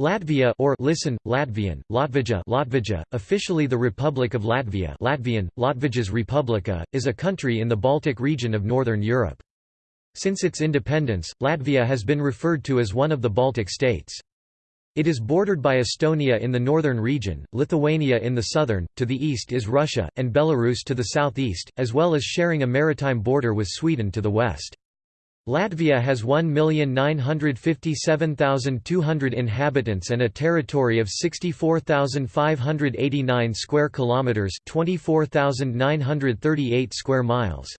Latvia or listen, Latvian, Latvija, Latvija, officially the Republic of Latvia Latvian, Latvijas Republika, is a country in the Baltic region of Northern Europe. Since its independence, Latvia has been referred to as one of the Baltic states. It is bordered by Estonia in the northern region, Lithuania in the southern, to the east is Russia, and Belarus to the southeast, as well as sharing a maritime border with Sweden to the west. Latvia has 1,957,200 inhabitants and a territory of 64,589 square kilometers, 24,938 square miles.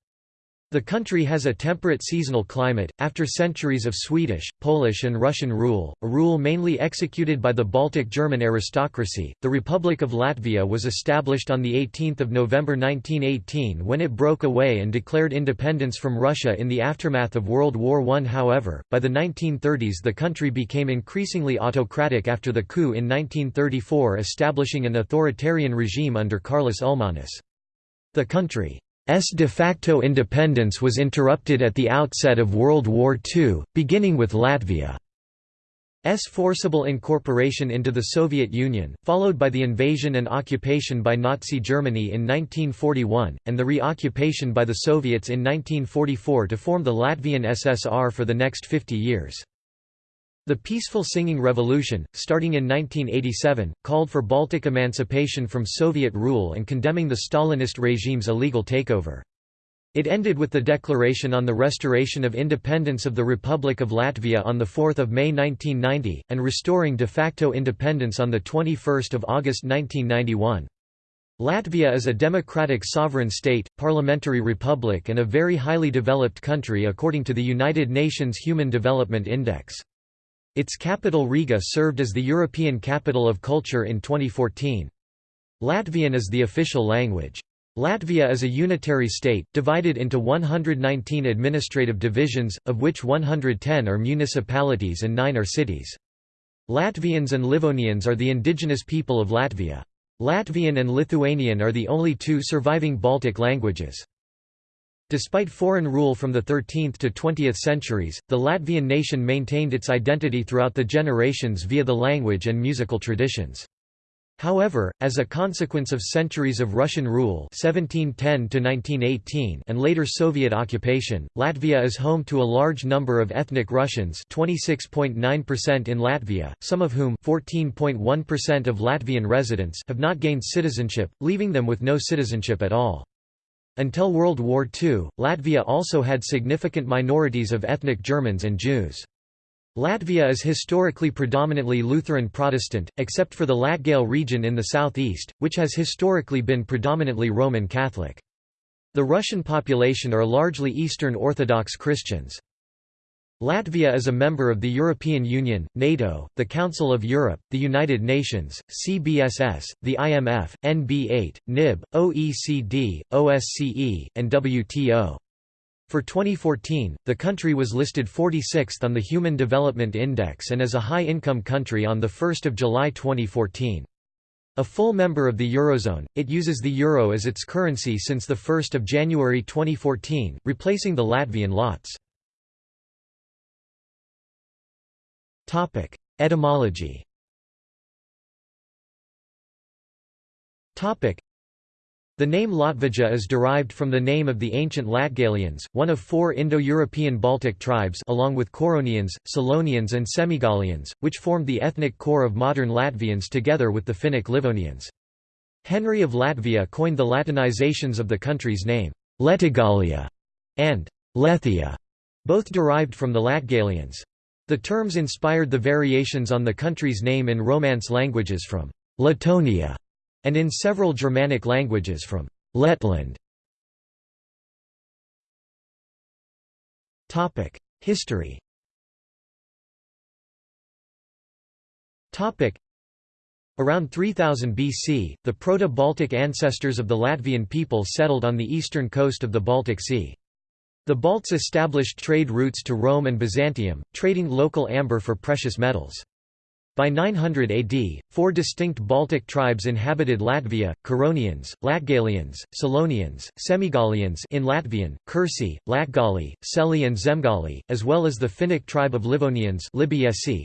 The country has a temperate seasonal climate, after centuries of Swedish, Polish, and Russian rule, a rule mainly executed by the Baltic German aristocracy. The Republic of Latvia was established on 18 November 1918 when it broke away and declared independence from Russia in the aftermath of World War I. However, by the 1930s the country became increasingly autocratic after the coup in 1934 establishing an authoritarian regime under Karlis Ulmanis. The country de facto independence was interrupted at the outset of World War II, beginning with Latvia's forcible incorporation into the Soviet Union, followed by the invasion and occupation by Nazi Germany in 1941, and the reoccupation by the Soviets in 1944 to form the Latvian SSR for the next 50 years. The Peaceful Singing Revolution, starting in 1987, called for Baltic emancipation from Soviet rule and condemning the Stalinist regime's illegal takeover. It ended with the declaration on the restoration of independence of the Republic of Latvia on 4 May 1990, and restoring de facto independence on 21 August 1991. Latvia is a democratic sovereign state, parliamentary republic and a very highly developed country according to the United Nations Human Development Index. Its capital Riga served as the European Capital of Culture in 2014. Latvian is the official language. Latvia is a unitary state, divided into 119 administrative divisions, of which 110 are municipalities and 9 are cities. Latvians and Livonians are the indigenous people of Latvia. Latvian and Lithuanian are the only two surviving Baltic languages. Despite foreign rule from the 13th to 20th centuries, the Latvian nation maintained its identity throughout the generations via the language and musical traditions. However, as a consequence of centuries of Russian rule 1710 and later Soviet occupation, Latvia is home to a large number of ethnic Russians 26.9% in Latvia, some of whom 14.1% of Latvian residents have not gained citizenship, leaving them with no citizenship at all. Until World War II, Latvia also had significant minorities of ethnic Germans and Jews. Latvia is historically predominantly Lutheran Protestant, except for the Latgale region in the southeast, which has historically been predominantly Roman Catholic. The Russian population are largely Eastern Orthodox Christians. Latvia is a member of the European Union, NATO, the Council of Europe, the United Nations, CBSS, the IMF, NB8, NIB, OECD, OSCE, and WTO. For 2014, the country was listed 46th on the Human Development Index and as a high-income country on 1 July 2014. A full member of the Eurozone, it uses the euro as its currency since 1 January 2014, replacing the Latvian lats. Etymology the name Latvija is derived from the name of the ancient Latgalians, one of four Indo-European Baltic tribes along with Curonians, Selonians and Semigalians, which formed the ethnic core of modern Latvians together with the Finnic Livonians. Henry of Latvia coined the Latinizations of the country's name, Letigalia and Lethia, both derived from the Latgalians. The terms inspired the variations on the country's name in Romance languages from Letonia and in several Germanic languages from Letland. History Around 3000 BC, the Proto-Baltic ancestors of the Latvian people settled on the eastern coast of the Baltic Sea. The Balts established trade routes to Rome and Byzantium, trading local amber for precious metals. By 900 AD, four distinct Baltic tribes inhabited Latvia, Curonians, Latgalians, Selonians, Semigalians in Latvian, Kursi, Latgali, Seli and Zemgali, as well as the Finnic tribe of Livonians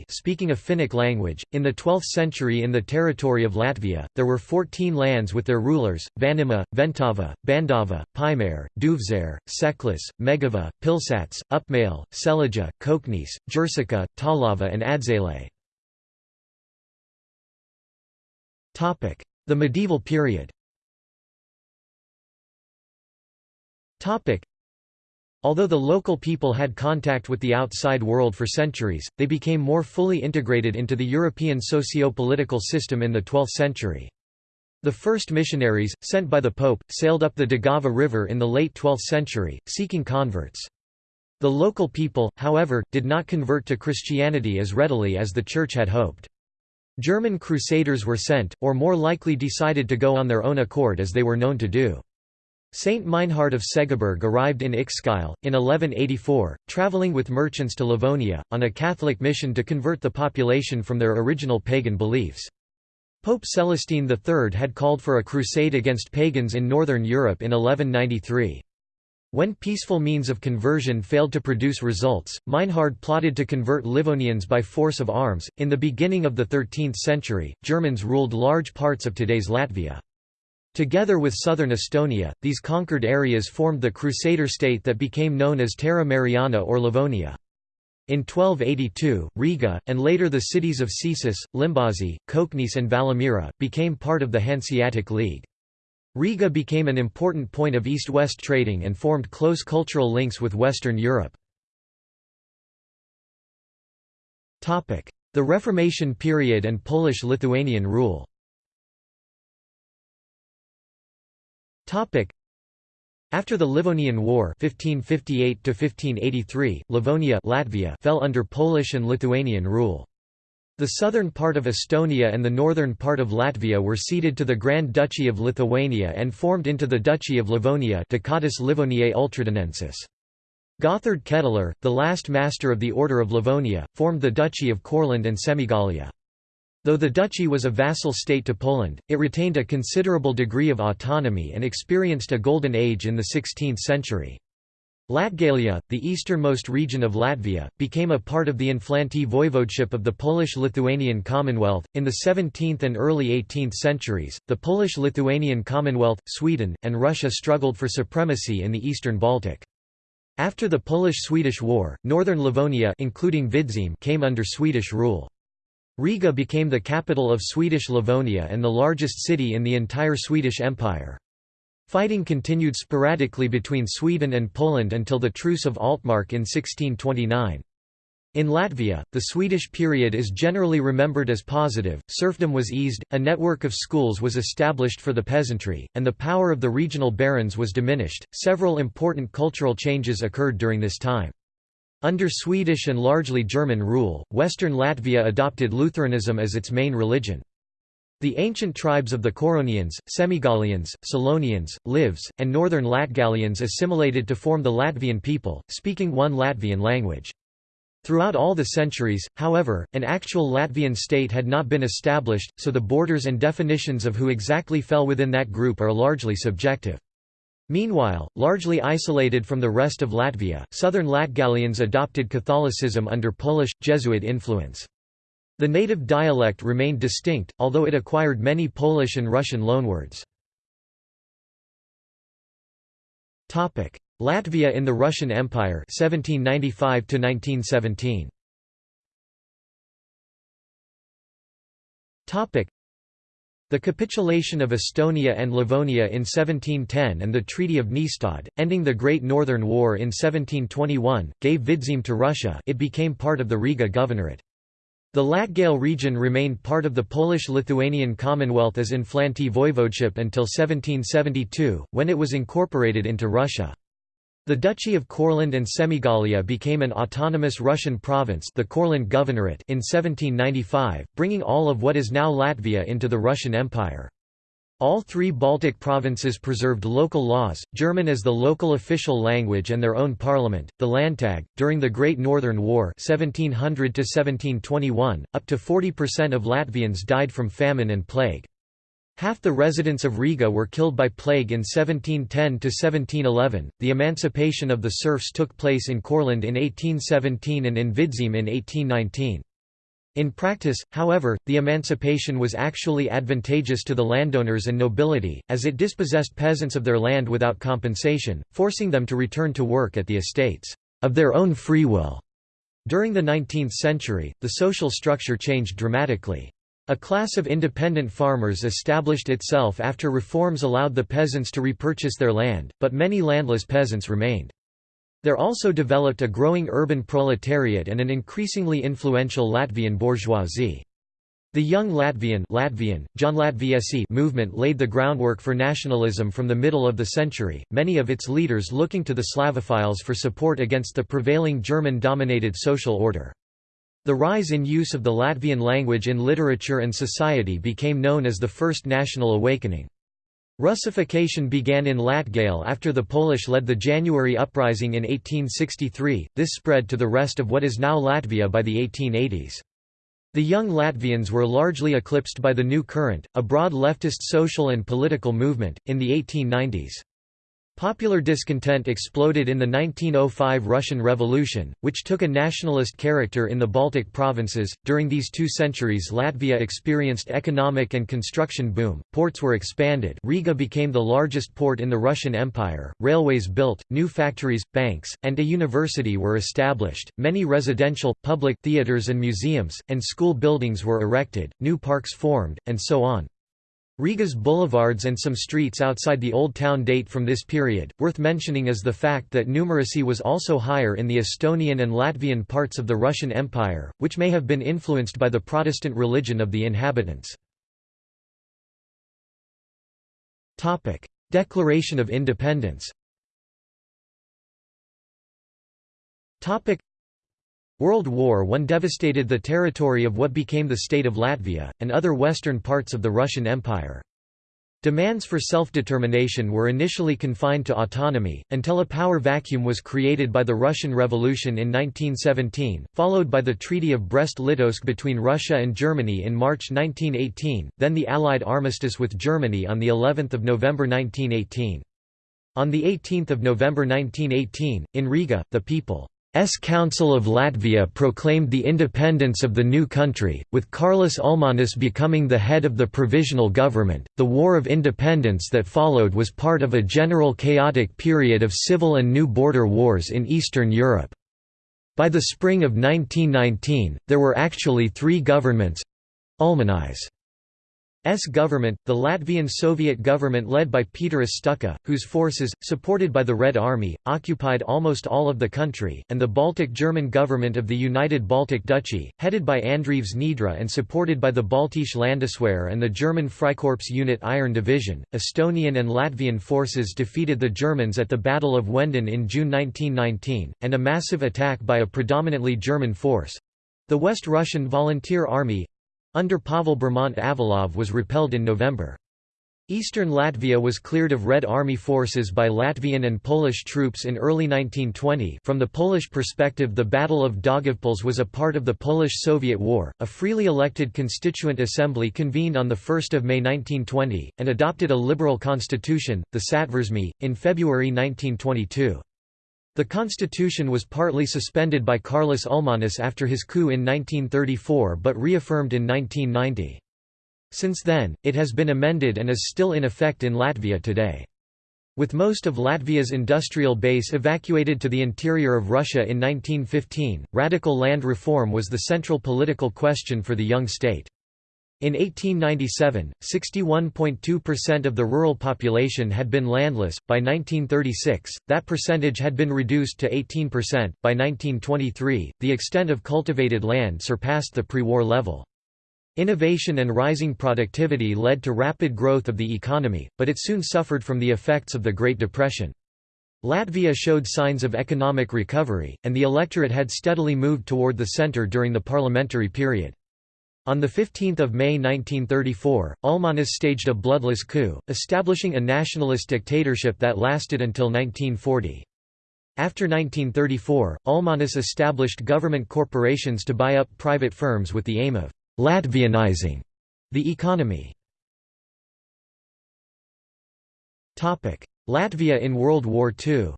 speaking a Finnic language. In the 12th century in the territory of Latvia, there were 14 lands with their rulers, Vanima, Ventava, Bandava, Paimere, Duvzare, Seklis, Megava, Pilsats, Upmale, Selija, Koknese, Jursica, Talava and Adzele. The medieval period Although the local people had contact with the outside world for centuries, they became more fully integrated into the European socio-political system in the 12th century. The first missionaries, sent by the Pope, sailed up the Daugava River in the late 12th century, seeking converts. The local people, however, did not convert to Christianity as readily as the Church had hoped. German crusaders were sent, or more likely decided to go on their own accord as they were known to do. Saint Meinhard of Segeberg arrived in Ikšķile, in 1184, travelling with merchants to Livonia, on a Catholic mission to convert the population from their original pagan beliefs. Pope Celestine III had called for a crusade against pagans in northern Europe in 1193. When peaceful means of conversion failed to produce results, Meinhard plotted to convert Livonians by force of arms. In the beginning of the 13th century, Germans ruled large parts of today's Latvia. Together with southern Estonia, these conquered areas formed the Crusader state that became known as Terra Mariana or Livonia. In 1282, Riga, and later the cities of Cesis, Limbaži, Koknese and Valmiera, became part of the Hanseatic League. Riga became an important point of east-west trading and formed close cultural links with Western Europe. The Reformation period and Polish-Lithuanian rule after the Livonian War 1558 Livonia Latvia fell under Polish and Lithuanian rule. The southern part of Estonia and the northern part of Latvia were ceded to the Grand Duchy of Lithuania and formed into the Duchy of Livonia Ducatus Livoniae. Gotthard Ketteler, the last master of the Order of Livonia, formed the Duchy of Courland and Semigalia. Though the duchy was a vassal state to Poland, it retained a considerable degree of autonomy and experienced a golden age in the 16th century. Latgalia, the easternmost region of Latvia, became a part of the Inflanty voivodeship of the Polish-Lithuanian Commonwealth. In the 17th and early 18th centuries, the Polish-Lithuanian Commonwealth, Sweden, and Russia struggled for supremacy in the eastern Baltic. After the Polish-Swedish War, northern Livonia including Vidzeme came under Swedish rule. Riga became the capital of Swedish Livonia and the largest city in the entire Swedish Empire. Fighting continued sporadically between Sweden and Poland until the Truce of Altmark in 1629. In Latvia, the Swedish period is generally remembered as positive, serfdom was eased, a network of schools was established for the peasantry, and the power of the regional barons was diminished. Several important cultural changes occurred during this time. Under Swedish and largely German rule, western Latvia adopted Lutheranism as its main religion. The ancient tribes of the Curonians, Semigallians, Selonians, Livs, and northern Latgalians assimilated to form the Latvian people, speaking one Latvian language. Throughout all the centuries, however, an actual Latvian state had not been established, so the borders and definitions of who exactly fell within that group are largely subjective. Meanwhile, largely isolated from the rest of Latvia, southern Latgalians adopted Catholicism under Polish, Jesuit influence. The native dialect remained distinct, although it acquired many Polish and Russian loanwords. Latvia in the Russian Empire 1795 1917. The capitulation of Estonia and Livonia in 1710 and the Treaty of Nystad, ending the Great Northern War in 1721, gave Vidzeme to Russia it became part of the Riga Governorate. The Latgale region remained part of the Polish-Lithuanian Commonwealth as Inflanty Voivodeship until 1772, when it was incorporated into Russia. The Duchy of Courland and Semigalia became an autonomous Russian province the Courland Governorate in 1795, bringing all of what is now Latvia into the Russian Empire. All three Baltic provinces preserved local laws, German as the local official language and their own parliament, the Landtag. During the Great Northern War 1700 1721, up to 40% of Latvians died from famine and plague. Half the residents of Riga were killed by plague in 1710–1711. The emancipation of the serfs took place in Courland in 1817 and in Vidzeme in 1819. In practice, however, the emancipation was actually advantageous to the landowners and nobility, as it dispossessed peasants of their land without compensation, forcing them to return to work at the estates of their own free will. During the 19th century, the social structure changed dramatically. A class of independent farmers established itself after reforms allowed the peasants to repurchase their land, but many landless peasants remained. There also developed a growing urban proletariat and an increasingly influential Latvian bourgeoisie. The Young Latvian, Latvian movement laid the groundwork for nationalism from the middle of the century, many of its leaders looking to the Slavophiles for support against the prevailing German-dominated social order. The rise in use of the Latvian language in literature and society became known as the First National Awakening. Russification began in Latgale after the Polish led the January Uprising in 1863, this spread to the rest of what is now Latvia by the 1880s. The young Latvians were largely eclipsed by the New Current, a broad leftist social and political movement, in the 1890s. Popular discontent exploded in the 1905 Russian Revolution, which took a nationalist character in the Baltic provinces. During these two centuries, Latvia experienced economic and construction boom. Ports were expanded. Riga became the largest port in the Russian Empire. Railways built, new factories, banks, and a university were established. Many residential, public theaters and museums and school buildings were erected. New parks formed, and so on. Riga's boulevards and some streets outside the Old Town date from this period. Worth mentioning is the fact that numeracy was also higher in the Estonian and Latvian parts of the Russian Empire, which may have been influenced by the Protestant religion of the inhabitants. Topic: Declaration of Independence. Topic: World War I devastated the territory of what became the state of Latvia, and other western parts of the Russian Empire. Demands for self-determination were initially confined to autonomy, until a power vacuum was created by the Russian Revolution in 1917, followed by the Treaty of Brest-Litovsk between Russia and Germany in March 1918, then the Allied armistice with Germany on of November 1918. On 18 November 1918, in Riga, the people S Council of Latvia proclaimed the independence of the new country, with Kārlis Ulmanis becoming the head of the provisional government. The War of Independence that followed was part of a general chaotic period of civil and new border wars in Eastern Europe. By the spring of 1919, there were actually three governments Ulmanis S government, the Latvian Soviet government led by Peter Stučka, whose forces, supported by the Red Army, occupied almost all of the country, and the Baltic German government of the United Baltic Duchy, headed by Andrievs Niedre and supported by the Baltische Landeswehr and the German Freikorps unit Iron Division. Estonian and Latvian forces defeated the Germans at the Battle of Wenden in June 1919, and a massive attack by a predominantly German force the West Russian Volunteer Army under Pavel Bermont Avalov was repelled in November. Eastern Latvia was cleared of Red Army forces by Latvian and Polish troops in early 1920. From the Polish perspective, the Battle of Daugavpils was a part of the Polish-Soviet War. A freely elected constituent assembly convened on the 1st of May 1920 and adopted a liberal constitution, the Satversme, in February 1922. The constitution was partly suspended by Kārlis Ulmanis after his coup in 1934 but reaffirmed in 1990. Since then, it has been amended and is still in effect in Latvia today. With most of Latvia's industrial base evacuated to the interior of Russia in 1915, radical land reform was the central political question for the young state. In 1897, 61.2% of the rural population had been landless. By 1936, that percentage had been reduced to 18%. By 1923, the extent of cultivated land surpassed the pre war level. Innovation and rising productivity led to rapid growth of the economy, but it soon suffered from the effects of the Great Depression. Latvia showed signs of economic recovery, and the electorate had steadily moved toward the centre during the parliamentary period. On 15 May 1934, Ulmanis staged a bloodless coup, establishing a nationalist dictatorship that lasted until 1940. After 1934, Ulmanis established government corporations to buy up private firms with the aim of «Latvianizing» the economy. Latvia in World War II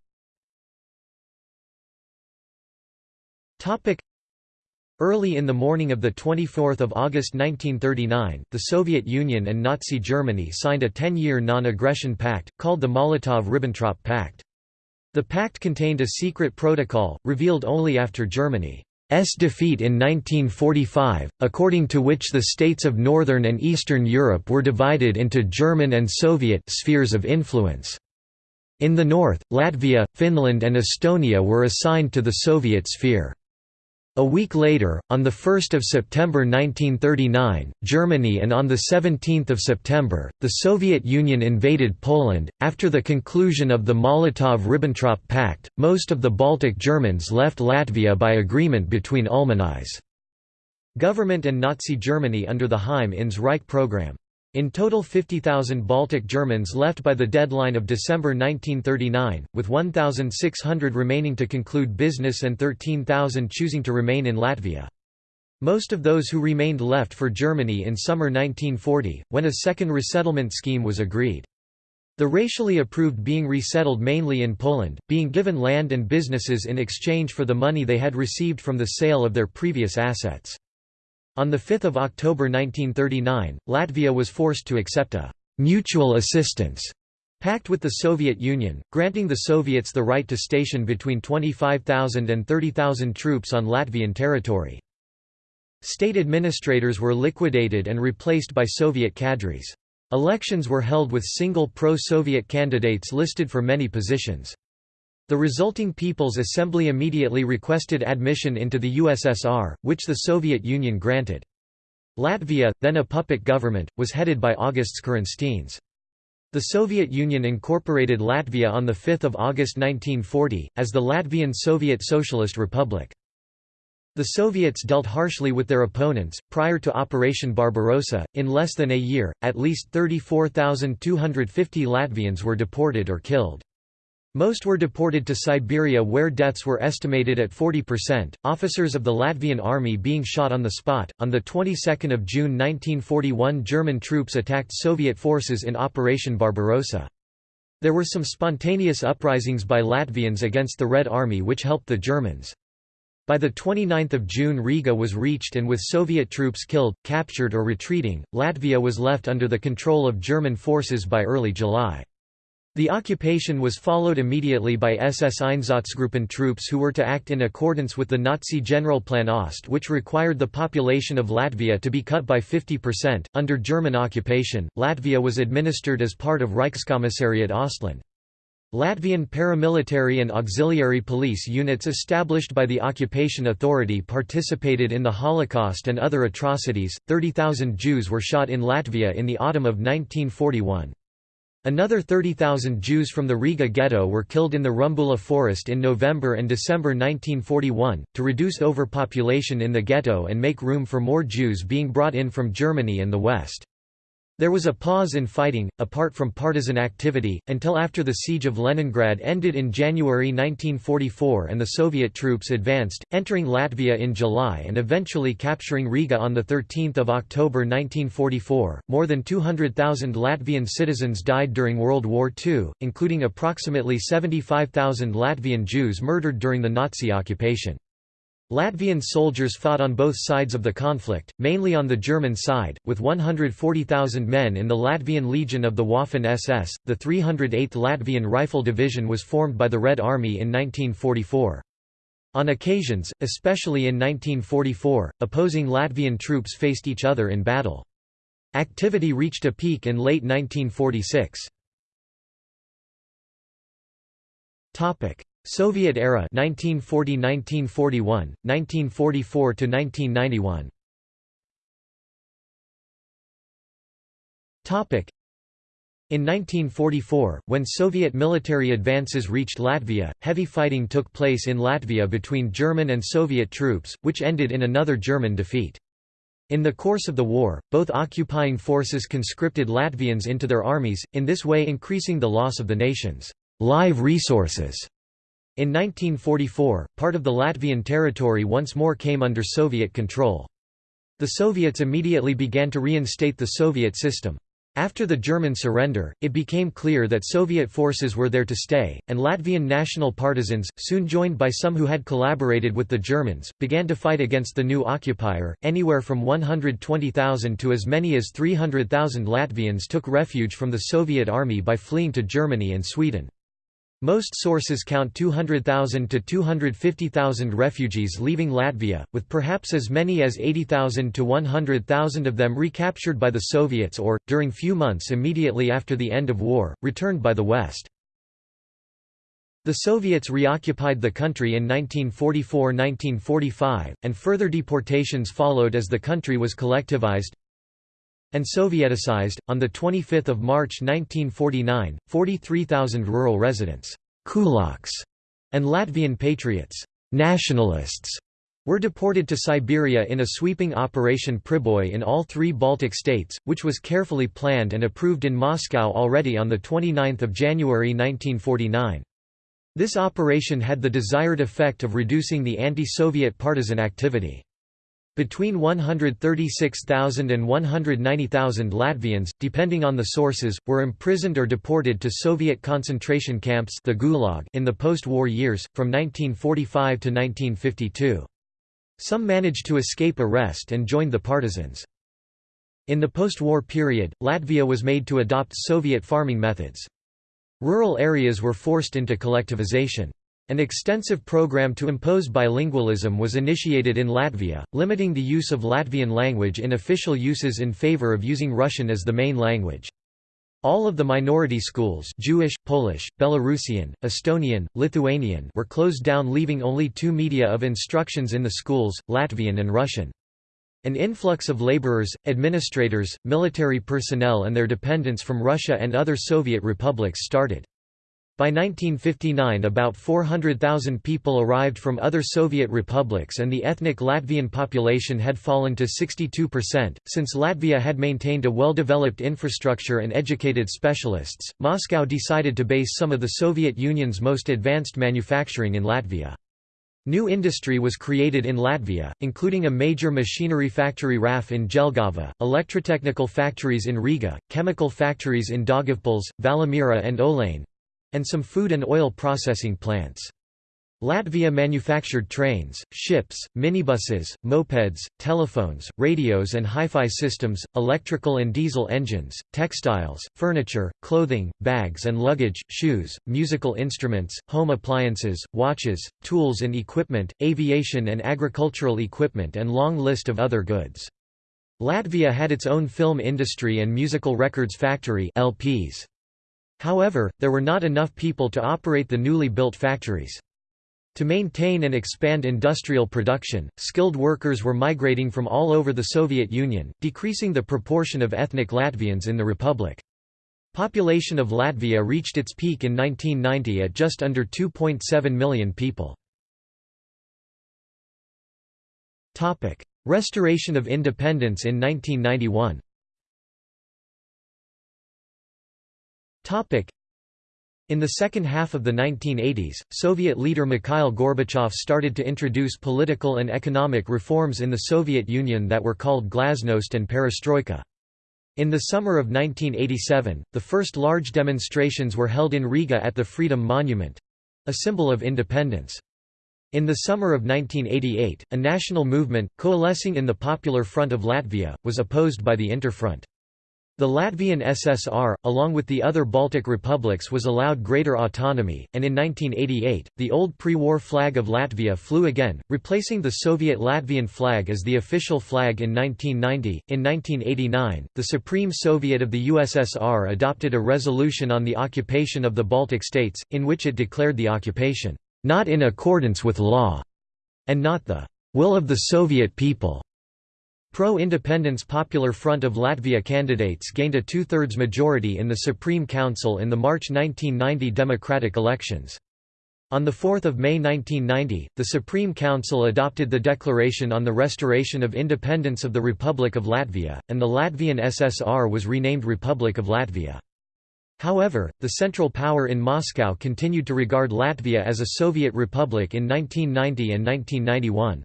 Early in the morning of 24 August 1939, the Soviet Union and Nazi Germany signed a ten-year non-aggression pact, called the Molotov–Ribbentrop Pact. The pact contained a secret protocol, revealed only after Germany's defeat in 1945, according to which the states of Northern and Eastern Europe were divided into German and Soviet spheres of influence. In the north, Latvia, Finland and Estonia were assigned to the Soviet sphere. A week later, on 1 September 1939, Germany and on 17 September, the Soviet Union invaded Poland. After the conclusion of the Molotov–Ribbentrop Pact, most of the Baltic Germans left Latvia by agreement between Ulmanis' government and Nazi Germany under the Heim ins Reich program. In total 50,000 Baltic Germans left by the deadline of December 1939, with 1,600 remaining to conclude business and 13,000 choosing to remain in Latvia. Most of those who remained left for Germany in summer 1940, when a second resettlement scheme was agreed. The racially approved being resettled mainly in Poland, being given land and businesses in exchange for the money they had received from the sale of their previous assets. On 5 October 1939, Latvia was forced to accept a «mutual assistance» pact with the Soviet Union, granting the Soviets the right to station between 25,000 and 30,000 troops on Latvian territory. State administrators were liquidated and replaced by Soviet cadres. Elections were held with single pro-Soviet candidates listed for many positions. The resulting People's Assembly immediately requested admission into the USSR, which the Soviet Union granted. Latvia, then a puppet government, was headed by Augusts Kirhenšteins. The Soviet Union incorporated Latvia on 5 August 1940, as the Latvian Soviet Socialist Republic. The Soviets dealt harshly with their opponents. Prior to Operation Barbarossa, in less than a year, at least 34,250 Latvians were deported or killed. Most were deported to Siberia where deaths were estimated at 40%, officers of the Latvian army being shot on the spot. On the 22nd of June 1941 German troops attacked Soviet forces in Operation Barbarossa. There were some spontaneous uprisings by Latvians against the Red Army which helped the Germans. By 29 June Riga was reached and with Soviet troops killed, captured or retreating, Latvia was left under the control of German forces by early July. The occupation was followed immediately by SS Einsatzgruppen troops who were to act in accordance with the Nazi Generalplan Ost, which required the population of Latvia to be cut by 50%. Under German occupation, Latvia was administered as part of Reichskommissariat Ostland. Latvian paramilitary and auxiliary police units established by the occupation authority participated in the Holocaust and other atrocities. 30,000 Jews were shot in Latvia in the autumn of 1941. Another 30,000 Jews from the Riga ghetto were killed in the Rumbula forest in November and December 1941, to reduce overpopulation in the ghetto and make room for more Jews being brought in from Germany and the West. There was a pause in fighting, apart from partisan activity, until after the Siege of Leningrad ended in January 1944 and the Soviet troops advanced, entering Latvia in July and eventually capturing Riga on 13 October 1944. More than 200,000 Latvian citizens died during World War II, including approximately 75,000 Latvian Jews murdered during the Nazi occupation. Latvian soldiers fought on both sides of the conflict, mainly on the German side, with 140,000 men in the Latvian Legion of the Waffen-SS. The 308th Latvian Rifle Division was formed by the Red Army in 1944. On occasions, especially in 1944, opposing Latvian troops faced each other in battle. Activity reached a peak in late 1946. Soviet era 1940–1941, 1944–1991 in 1944, when Soviet military advances reached Latvia, heavy fighting took place in Latvia between German and Soviet troops, which ended in another German defeat. In the course of the war, both occupying forces conscripted Latvians into their armies, in this way increasing the loss of the nation's live resources. In 1944, part of the Latvian territory once more came under Soviet control. The Soviets immediately began to reinstate the Soviet system. After the German surrender, it became clear that Soviet forces were there to stay, and Latvian national partisans, soon joined by some who had collaborated with the Germans, began to fight against the new occupier. Anywhere from 120,000 to as many as 300,000 Latvians took refuge from the Soviet army by fleeing to Germany and Sweden. Most sources count 200,000 to 250,000 refugees leaving Latvia, with perhaps as many as 80,000 to 100,000 of them recaptured by the Soviets or, during few months immediately after the end of war, returned by the West. The Soviets reoccupied the country in 1944–1945, and further deportations followed as the country was collectivized and Sovieticized. On 25 March 1949, 43,000 rural residents kulaks, and Latvian patriots nationalists, were deported to Siberia in a sweeping Operation Priboi in all three Baltic states, which was carefully planned and approved in Moscow already on 29 January 1949. This operation had the desired effect of reducing the anti-Soviet partisan activity. Between 136,000 and 190,000 Latvians, depending on the sources, were imprisoned or deported to Soviet concentration camps the Gulag in the post-war years, from 1945 to 1952. Some managed to escape arrest and joined the partisans. In the post-war period, Latvia was made to adopt Soviet farming methods. Rural areas were forced into collectivization. An extensive program to impose bilingualism was initiated in Latvia, limiting the use of Latvian language in official uses in favor of using Russian as the main language. All of the minority schools Jewish, Polish, Belarusian, Estonian, Lithuanian were closed down leaving only two media of instructions in the schools, Latvian and Russian. An influx of laborers, administrators, military personnel and their dependents from Russia and other Soviet republics started. By 1959 about 400,000 people arrived from other Soviet republics and the ethnic Latvian population had fallen to 62%. Since Latvia had maintained a well-developed infrastructure and educated specialists, Moscow decided to base some of the Soviet Union's most advanced manufacturing in Latvia. New industry was created in Latvia, including a major machinery factory RAF in Jelgava, electrotechnical factories in Riga, chemical factories in Daugavpils, Valmiera and Olaine, and some food and oil processing plants. Latvia manufactured trains, ships, minibuses, mopeds, telephones, radios and hi-fi systems, electrical and diesel engines, textiles, furniture, clothing, bags and luggage, shoes, musical instruments, home appliances, watches, tools and equipment, aviation and agricultural equipment and long list of other goods. Latvia had its own film industry and musical records factory LPs. However, there were not enough people to operate the newly built factories. To maintain and expand industrial production, skilled workers were migrating from all over the Soviet Union, decreasing the proportion of ethnic Latvians in the republic. Population of Latvia reached its peak in 1990 at just under 2.7 million people. Restoration of independence in 1991 In the second half of the 1980s, Soviet leader Mikhail Gorbachev started to introduce political and economic reforms in the Soviet Union that were called glasnost and perestroika. In the summer of 1987, the first large demonstrations were held in Riga at the Freedom Monument—a symbol of independence. In the summer of 1988, a national movement, coalescing in the Popular Front of Latvia, was opposed by the Interfront. The Latvian SSR, along with the other Baltic republics was allowed greater autonomy, and in 1988, the old pre-war flag of Latvia flew again, replacing the Soviet Latvian flag as the official flag in 1990. In 1989, the Supreme Soviet of the USSR adopted a resolution on the occupation of the Baltic states, in which it declared the occupation, "...not in accordance with law," and not the "...will of the Soviet people." Pro-independence Popular Front of Latvia candidates gained a two-thirds majority in the Supreme Council in the March 1990 democratic elections. On 4 May 1990, the Supreme Council adopted the Declaration on the Restoration of Independence of the Republic of Latvia, and the Latvian SSR was renamed Republic of Latvia. However, the Central Power in Moscow continued to regard Latvia as a Soviet republic in 1990 and 1991.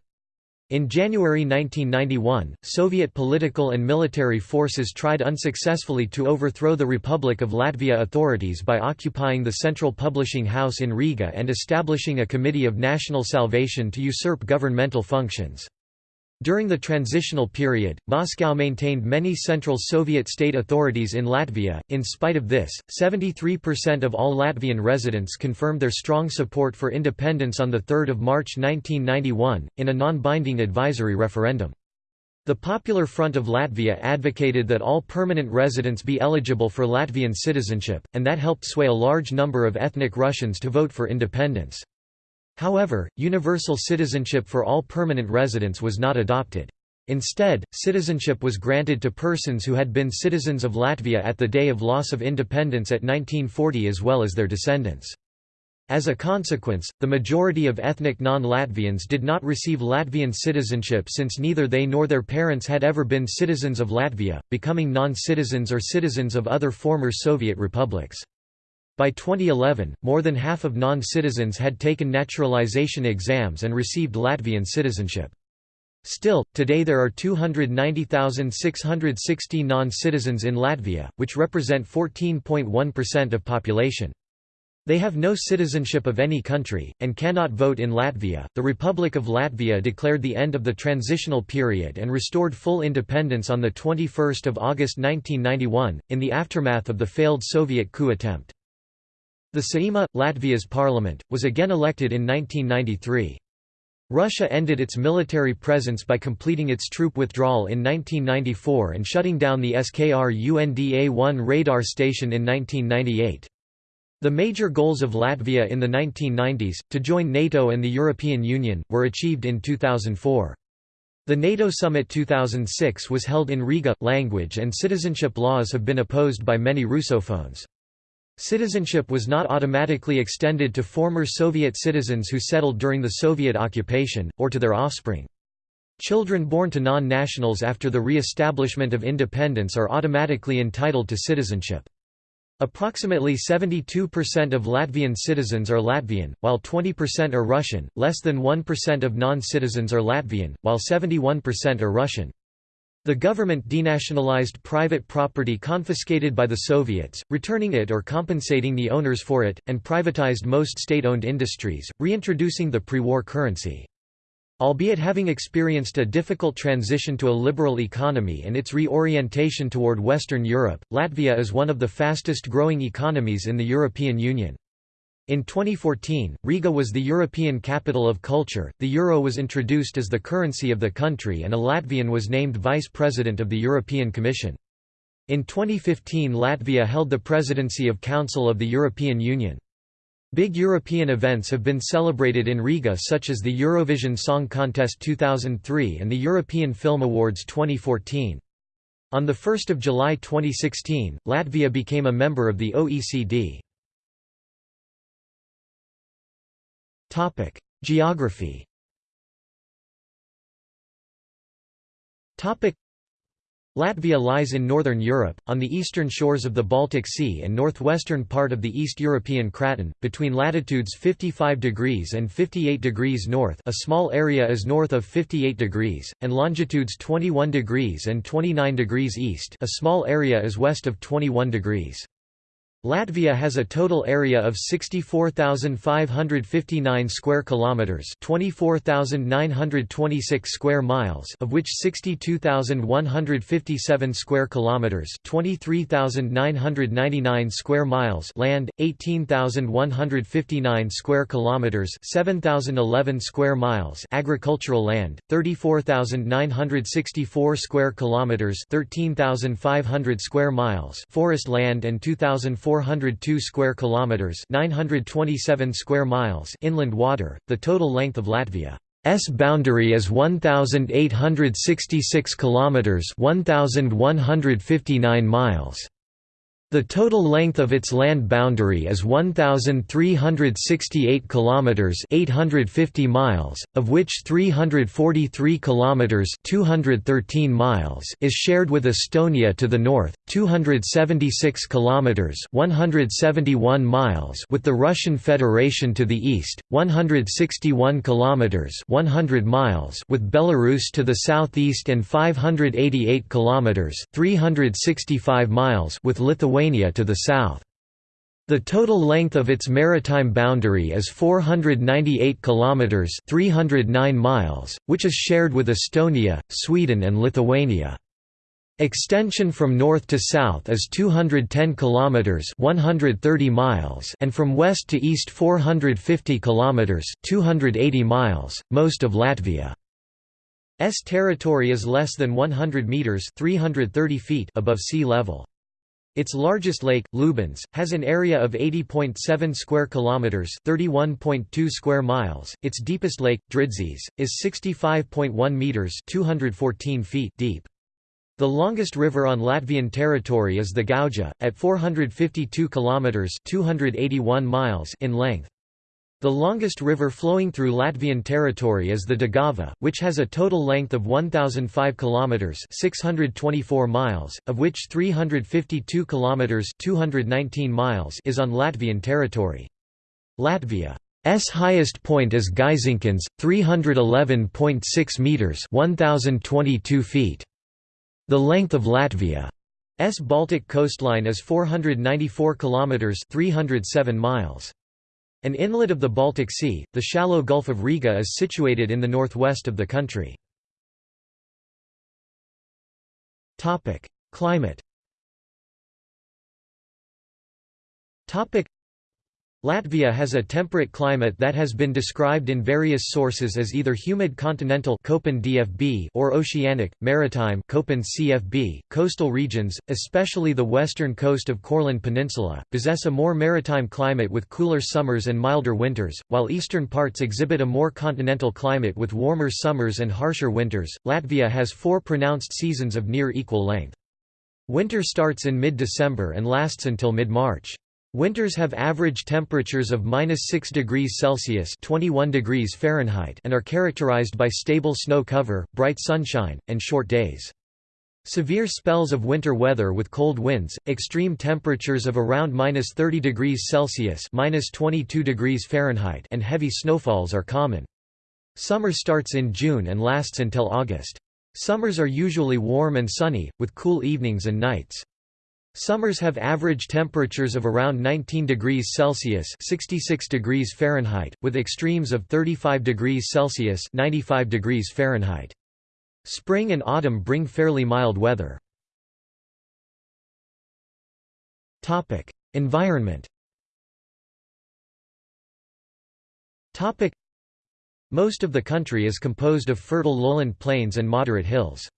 In January 1991, Soviet political and military forces tried unsuccessfully to overthrow the Republic of Latvia authorities by occupying the Central Publishing House in Riga and establishing a Committee of National Salvation to usurp governmental functions. During the transitional period, Moscow maintained many Central Soviet state authorities in Latvia. In spite of this, 73% of all Latvian residents confirmed their strong support for independence on 3 March 1991, in a non-binding advisory referendum. The Popular Front of Latvia advocated that all permanent residents be eligible for Latvian citizenship, and that helped sway a large number of ethnic Russians to vote for independence. However, universal citizenship for all permanent residents was not adopted. Instead, citizenship was granted to persons who had been citizens of Latvia at the day of loss of independence at 1940 as well as their descendants. As a consequence, the majority of ethnic non-Latvians did not receive Latvian citizenship since neither they nor their parents had ever been citizens of Latvia, becoming non-citizens or citizens of other former Soviet republics. By 2011, more than half of non-citizens had taken naturalization exams and received Latvian citizenship. Still, today there are 290,660 non-citizens in Latvia, which represent 14.1% of population. They have no citizenship of any country, and cannot vote in Latvia. The Republic of Latvia declared the end of the transitional period and restored full independence on 21 August 1991, in the aftermath of the failed Soviet coup attempt. The Saeima, Latvia's parliament, was again elected in 1993. Russia ended its military presence by completing its troop withdrawal in 1994 and shutting down the Skrunda-1 radar station in 1998. The major goals of Latvia in the 1990s, to join NATO and the European Union, were achieved in 2004. The NATO Summit 2006 was held in Riga. Language and citizenship laws have been opposed by many Russophones. Citizenship was not automatically extended to former Soviet citizens who settled during the Soviet occupation, or to their offspring. Children born to non-nationals after the re-establishment of independence are automatically entitled to citizenship. Approximately 72% of Latvian citizens are Latvian, while 20% are Russian, less than 1% of non-citizens are Latvian, while 71% are Russian. The government denationalized private property confiscated by the Soviets, returning it or compensating the owners for it, and privatized most state-owned industries, reintroducing the pre-war currency. Albeit having experienced a difficult transition to a liberal economy and its reorientation toward Western Europe, Latvia is one of the fastest growing economies in the European Union. In 2014, Riga was the European capital of culture, the euro was introduced as the currency of the country and a Latvian was named vice president of the European Commission. In 2015 Latvia held the presidency of Council of the European Union. Big European events have been celebrated in Riga such as the Eurovision Song Contest 2003 and the European Film Awards 2014. On 1 July 2016, Latvia became a member of the OECD. Geography. Latvia lies in northern Europe, on the eastern shores of the Baltic Sea and northwestern part of the East European Craton, between latitudes 55 degrees and 58 degrees north a small area is north of 58 degrees, and longitudes 21 degrees and 29 degrees east a small area is west of 21 degrees. Latvia has a total area of 64,559 square kilometers, 24,926 square miles, of which 62,157 square kilometers, 23,999 square miles land, 18,159 square kilometers, 7,011 square miles agricultural land, 34,964 square kilometers, 13,500 square miles forest land and 2,400 402 square kilometers, 927 square miles inland water. The total length of Latvia's boundary is 1866 kilometers, 1159 miles. The total length of its land boundary is 1368 kilometers, 850 miles, of which 343 kilometers, 213 miles is shared with Estonia to the north, 276 kilometers, 171 miles with the Russian Federation to the east, 161 kilometers, 100 miles with Belarus to the southeast and 588 kilometers, 365 miles with Lithuania Lithuania to the south. The total length of its maritime boundary is 498 kilometers, 309 miles, which is shared with Estonia, Sweden and Lithuania. Extension from north to south is 210 kilometers, 130 miles, and from west to east 450 kilometers, 280 miles. Most of Latvia's territory is less than 100 meters, 330 feet above sea level. Its largest lake, Lubāns, has an area of 80.7 square kilometers, 31.2 square miles. Its deepest lake, Dridzis, is 65.1 meters, 214 feet deep. The longest river on Latvian territory is the Gauja, at 452 kilometers, 281 miles in length. The longest river flowing through Latvian territory is the Daugava, which has a total length of 1005 kilometers, 624 miles, of which 352 kilometers, 219 miles is on Latvian territory. Latvia's highest point is Gaiziņkalns, 311.6 meters, 1022 feet. The length of Latvia's Baltic coastline is 494 kilometers, 307 miles. An inlet of the Baltic Sea, the shallow Gulf of Riga is situated in the northwest of the country. Climate Latvia has a temperate climate that has been described in various sources as either humid continental or oceanic, maritime CFB. .Coastal regions, especially the western coast of Courland Peninsula, possess a more maritime climate with cooler summers and milder winters, while eastern parts exhibit a more continental climate with warmer summers and harsher winters. Latvia has four pronounced seasons of near equal length. Winter starts in mid-December and lasts until mid-March. Winters have average temperatures of minus 6 degrees Celsius (21 degrees Fahrenheit) and are characterized by stable snow cover, bright sunshine, and short days. Severe spells of winter weather with cold winds, extreme temperatures of around minus 30 degrees Celsius 22 degrees Fahrenheit) and heavy snowfalls are common. Summer starts in June and lasts until August. Summers are usually warm and sunny, with cool evenings and nights. Summers have average temperatures of around 19 degrees Celsius (66 degrees Fahrenheit), with extremes of 35 degrees Celsius (95 degrees Fahrenheit). Spring and autumn bring fairly mild weather. Environment. Most of the country is composed of fertile lowland plains and moderate hills.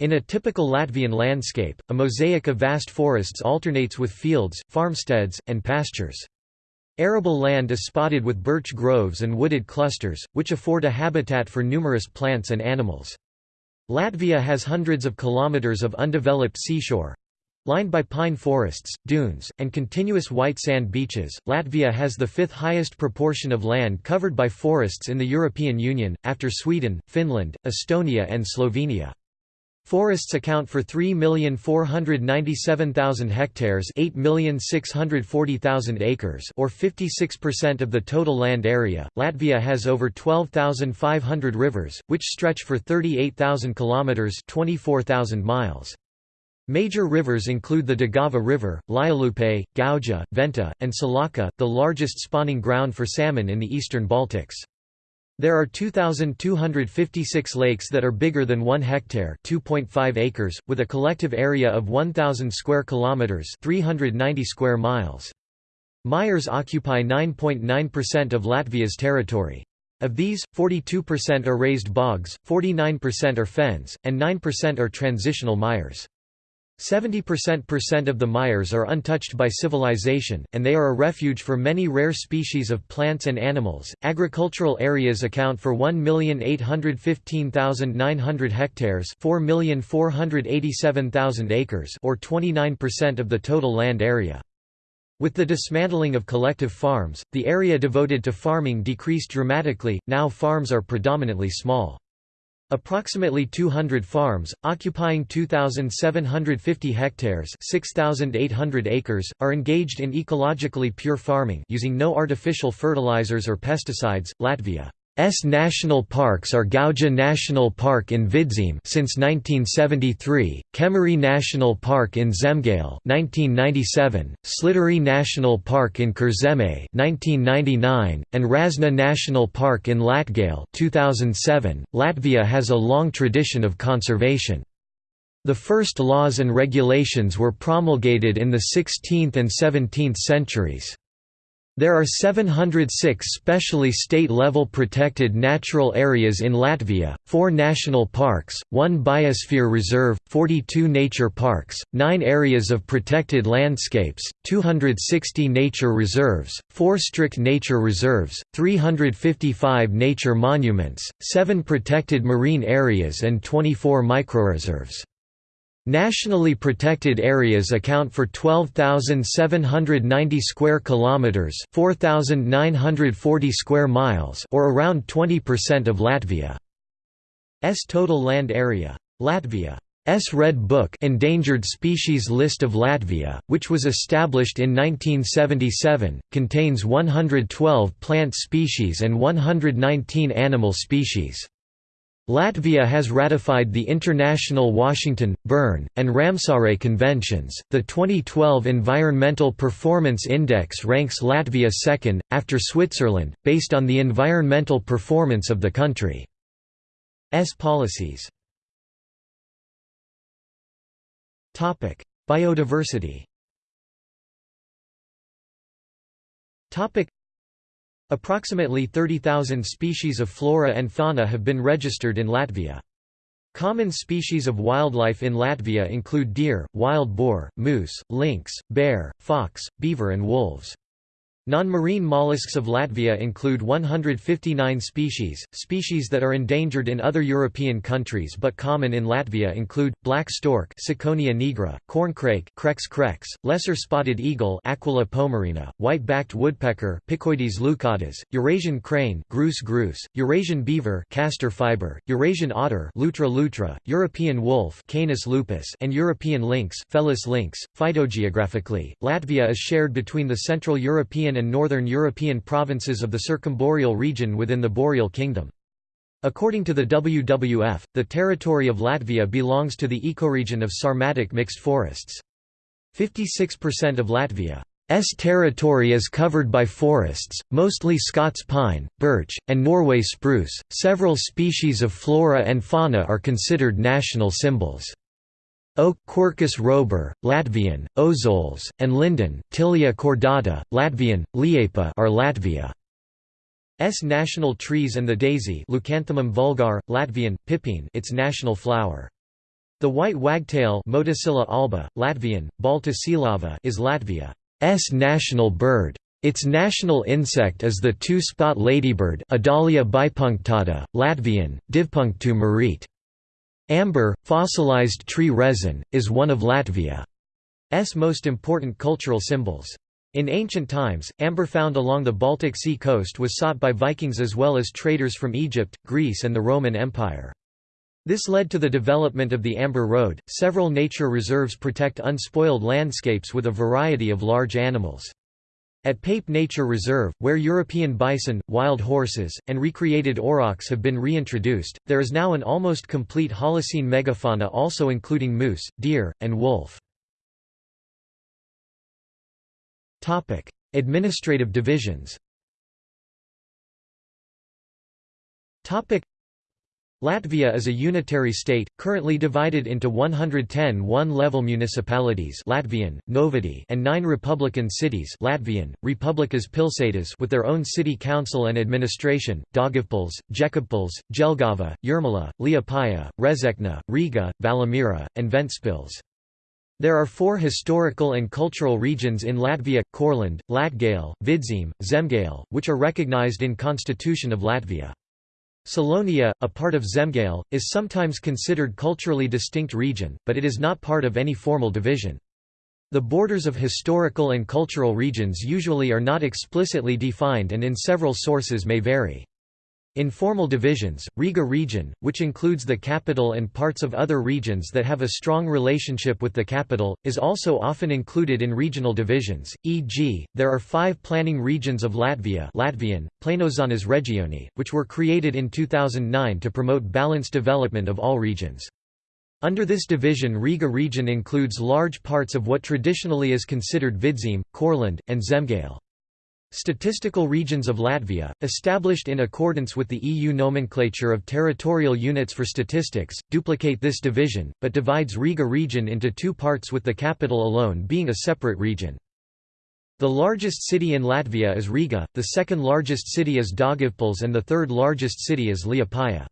In a typical Latvian landscape, a mosaic of vast forests alternates with fields, farmsteads, and pastures. Arable land is spotted with birch groves and wooded clusters, which afford a habitat for numerous plants and animals. Latvia has hundreds of kilometers of undeveloped seashore, Lined by pine forests, dunes, and continuous white sand beaches, Latvia has the fifth highest proportion of land covered by forests in the European Union, after Sweden, Finland, Estonia and Slovenia. Forests account for 3,497,000 hectares 8,640,000 acres or 56% of the total land area. Latvia has over 12,500 rivers, which stretch for 38,000 kilometers 24,000 miles. Major rivers include the Daugava River, Lielupė, Gauja, Venta, and Salaca, the largest spawning ground for salmon in the eastern Baltics. There are 2,256 lakes that are bigger than 1 hectare 2.5 acres, with a collective area of 1,000 square kilometres 390 square miles. Mires occupy 9.9% of Latvia's territory. Of these, 42% are raised bogs, 49% are fens, and 9% are transitional mires. 70% of the Mayres are untouched by civilization, and they are a refuge for many rare species of plants and animals. Agricultural areas account for 1,815,900 hectares, 4,487,000 acres, or 29% of the total land area. With the dismantling of collective farms, the area devoted to farming decreased dramatically. Now farms are predominantly small. Approximately 200 farms, occupying 2,750 hectares 6,800 acres, are engaged in ecologically pure farming using no artificial fertilizers or pesticides. Latvia S national parks are Gauja National Park in Vidzeme since 1973, Kemeri National Park in Zemgale 1997, Slītere National Park in Kurzeme 1999, and Razna National Park in Latgale 2007. Latvia has a long tradition of conservation. The first laws and regulations were promulgated in the 16th and 17th centuries. There are 706 specially state-level protected natural areas in Latvia, 4 national parks, 1 biosphere reserve, 42 nature parks, 9 areas of protected landscapes, 260 nature reserves, 4 strict nature reserves, 355 nature monuments, 7 protected marine areas and 24 microreserves. Nationally protected areas account for 12,790 square kilometers, 4,940 square miles, or around 20% of Latvia's total land area. Latvia's Red Book Endangered Species List of Latvia, which was established in 1977, contains 112 plant species and 119 animal species. Latvia has ratified the International Washington, Bern, and Ramsar Conventions. The 2012 Environmental Performance Index ranks Latvia second, after Switzerland, based on the environmental performance of the country's policies. Biodiversity Approximately 30,000 species of flora and fauna have been registered in Latvia. Common species of wildlife in Latvia include deer, wild boar, moose, lynx, bear, fox, beaver and wolves. Non-marine mollusks of Latvia include 159 species. Species that are endangered in other European countries but common in Latvia include black stork, Ciconia nigra, corncrake, Crex crex, lesser spotted eagle, Aquila pomarina, white-backed woodpecker, Picoides leucotos, Eurasian crane, Grus grus, Eurasian beaver, Castor fiber, Eurasian otter, Lutra lutra, European wolf, Canis lupus, and European lynx, Felis lynx. Phytogeographically, Latvia is shared between the Central European and Northern European provinces of the circumboreal region within the Boreal Kingdom. According to the WWF, the territory of Latvia belongs to the ecoregion of Sarmatic mixed forests. 56% of Latvia's territory is covered by forests, mostly Scots pine, birch, and Norway spruce. Several species of flora and fauna are considered national symbols. Oak Quercus robur, Latvian, Ozols, and linden Tilia cordata, Latvian, Liepa are Latvia's national trees and the daisy Leucanthemum vulgar, Latvian, Pīpene its national flower. The white wagtail Motacilla alba, Latvian, Balta cielava is Latvia's national bird. Its national insect is the two-spot ladybird Adalia bipunctata, Latvian, Divpunktu marīt. Amber, fossilized tree resin, is one of Latvia's most important cultural symbols. In ancient times, amber found along the Baltic Sea coast was sought by Vikings as well as traders from Egypt, Greece, and the Roman Empire. This led to the development of the Amber Road. Several nature reserves protect unspoiled landscapes with a variety of large animals. At Pape Nature Reserve, where European bison, wild horses, and recreated aurochs have been reintroduced, there is now an almost complete Holocene megafauna also including moose, deer, and wolf. Administrative divisions Latvia is a unitary state, currently divided into 110 one-level municipalities Latvian, Novadi and nine republican cities Latvian, Republikas pilsētas with their own city council and administration, Daugavpils, Jēkabpils, Jelgava, Jūrmala, Liepāja, Rezekne, Riga, Valmiera, and Ventspils. There are four historical and cultural regions in Latvia, Courland, Latgale, Vidzeme, Zemgale, which are recognized in Constitution of Latvia. Selonia, a part of Zemgale, is sometimes considered culturally distinct region, but it is not part of any formal division. The borders of historical and cultural regions usually are not explicitly defined and in several sources may vary. In formal divisions, Riga region, which includes the capital and parts of other regions that have a strong relationship with the capital, is also often included in regional divisions, e.g., there are five planning regions of Latvia Latvian, Plānošanas Reģioni, which were created in 2009 to promote balanced development of all regions. Under this division Riga region includes large parts of what traditionally is considered Vidzeme, Courland, and Zemgale. Statistical regions of Latvia, established in accordance with the EU nomenclature of territorial units for statistics, duplicate this division, but divides Riga region into two parts with the capital alone being a separate region. The largest city in Latvia is Riga, the second largest city is Daugavpils and the third largest city is Liepāja.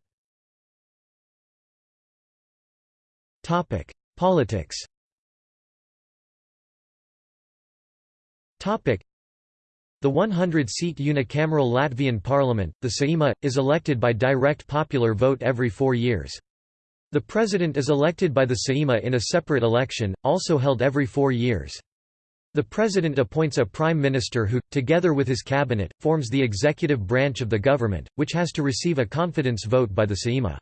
Politics the 100-seat unicameral Latvian parliament, the Saeima, is elected by direct popular vote every four years. The president is elected by the Saeima in a separate election, also held every four years. The president appoints a prime minister who, together with his cabinet, forms the executive branch of the government, which has to receive a confidence vote by the Saeima.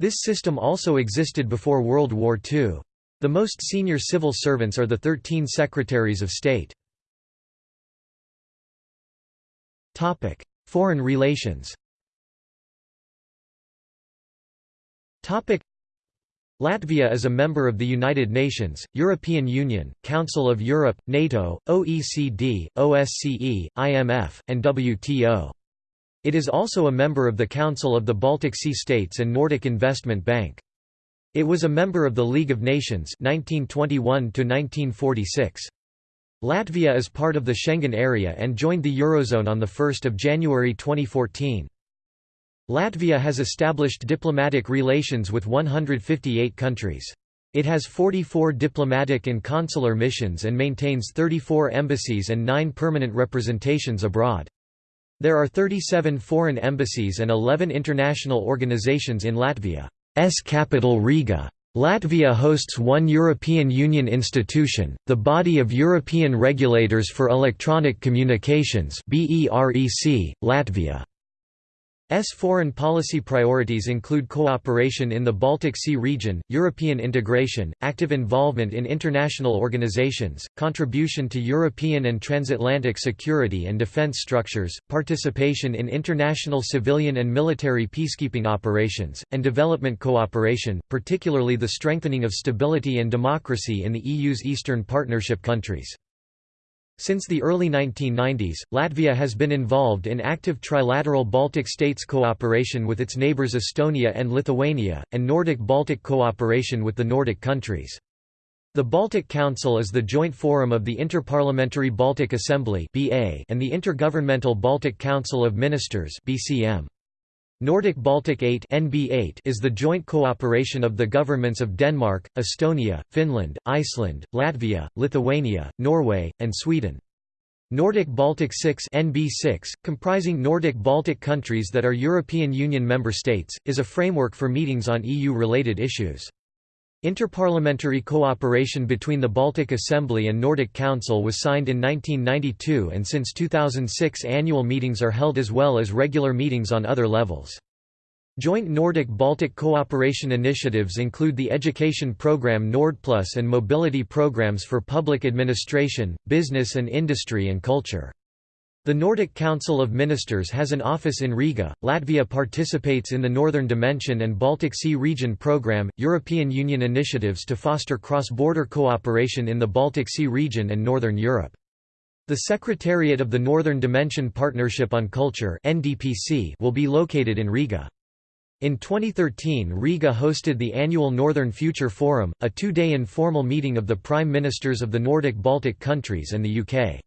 This system also existed before World War II. The most senior civil servants are the 13 secretaries of state. Topic: Foreign relations. Topic: Latvia is a member of the United Nations, European Union, Council of Europe, NATO, OECD, OSCE, IMF, and WTO. It is also a member of the Council of the Baltic Sea States and Nordic Investment Bank. It was a member of the League of Nations 1921 to 1946. Latvia is part of the Schengen area and joined the Eurozone on 1 January 2014. Latvia has established diplomatic relations with 158 countries. It has 44 diplomatic and consular missions and maintains 34 embassies and 9 permanent representations abroad. There are 37 foreign embassies and 11 international organizations in Latvia's capital Riga. Latvia hosts one European Union institution, the Body of European Regulators for Electronic Communications Latvia. S foreign policy priorities include cooperation in the Baltic Sea region, European integration, active involvement in international organizations, contribution to European and transatlantic security and defense structures, participation in international civilian and military peacekeeping operations, and development cooperation, particularly the strengthening of stability and democracy in the EU's Eastern Partnership countries. Since the early 1990s, Latvia has been involved in active trilateral Baltic states cooperation with its neighbours Estonia and Lithuania, and Nordic-Baltic cooperation with the Nordic countries. The Baltic Council is the joint forum of the Interparliamentary Baltic Assembly and the Intergovernmental Baltic Council of Ministers BCM. Nordic Baltic 8 NB8 is the joint cooperation of the governments of Denmark, Estonia, Finland, Iceland, Latvia, Lithuania, Norway, and Sweden. Nordic Baltic 6 NB6, comprising Nordic Baltic countries that are European Union member states, is a framework for meetings on EU-related issues. Interparliamentary cooperation between the Baltic Assembly and Nordic Council was signed in 1992 and since 2006 annual meetings are held as well as regular meetings on other levels. Joint Nordic-Baltic cooperation initiatives include the education program Nordplus and mobility programs for public administration, business and industry and culture. The Nordic Council of Ministers has an office in Riga. Latvia participates in the Northern Dimension and Baltic Sea Region Programme, European Union initiatives to foster cross border cooperation in the Baltic Sea region and Northern Europe. The Secretariat of the Northern Dimension Partnership on Culture will be located in Riga. In 2013 Riga hosted the annual Northern Future Forum, a two-day informal meeting of the Prime Ministers of the Nordic Baltic countries and the UK.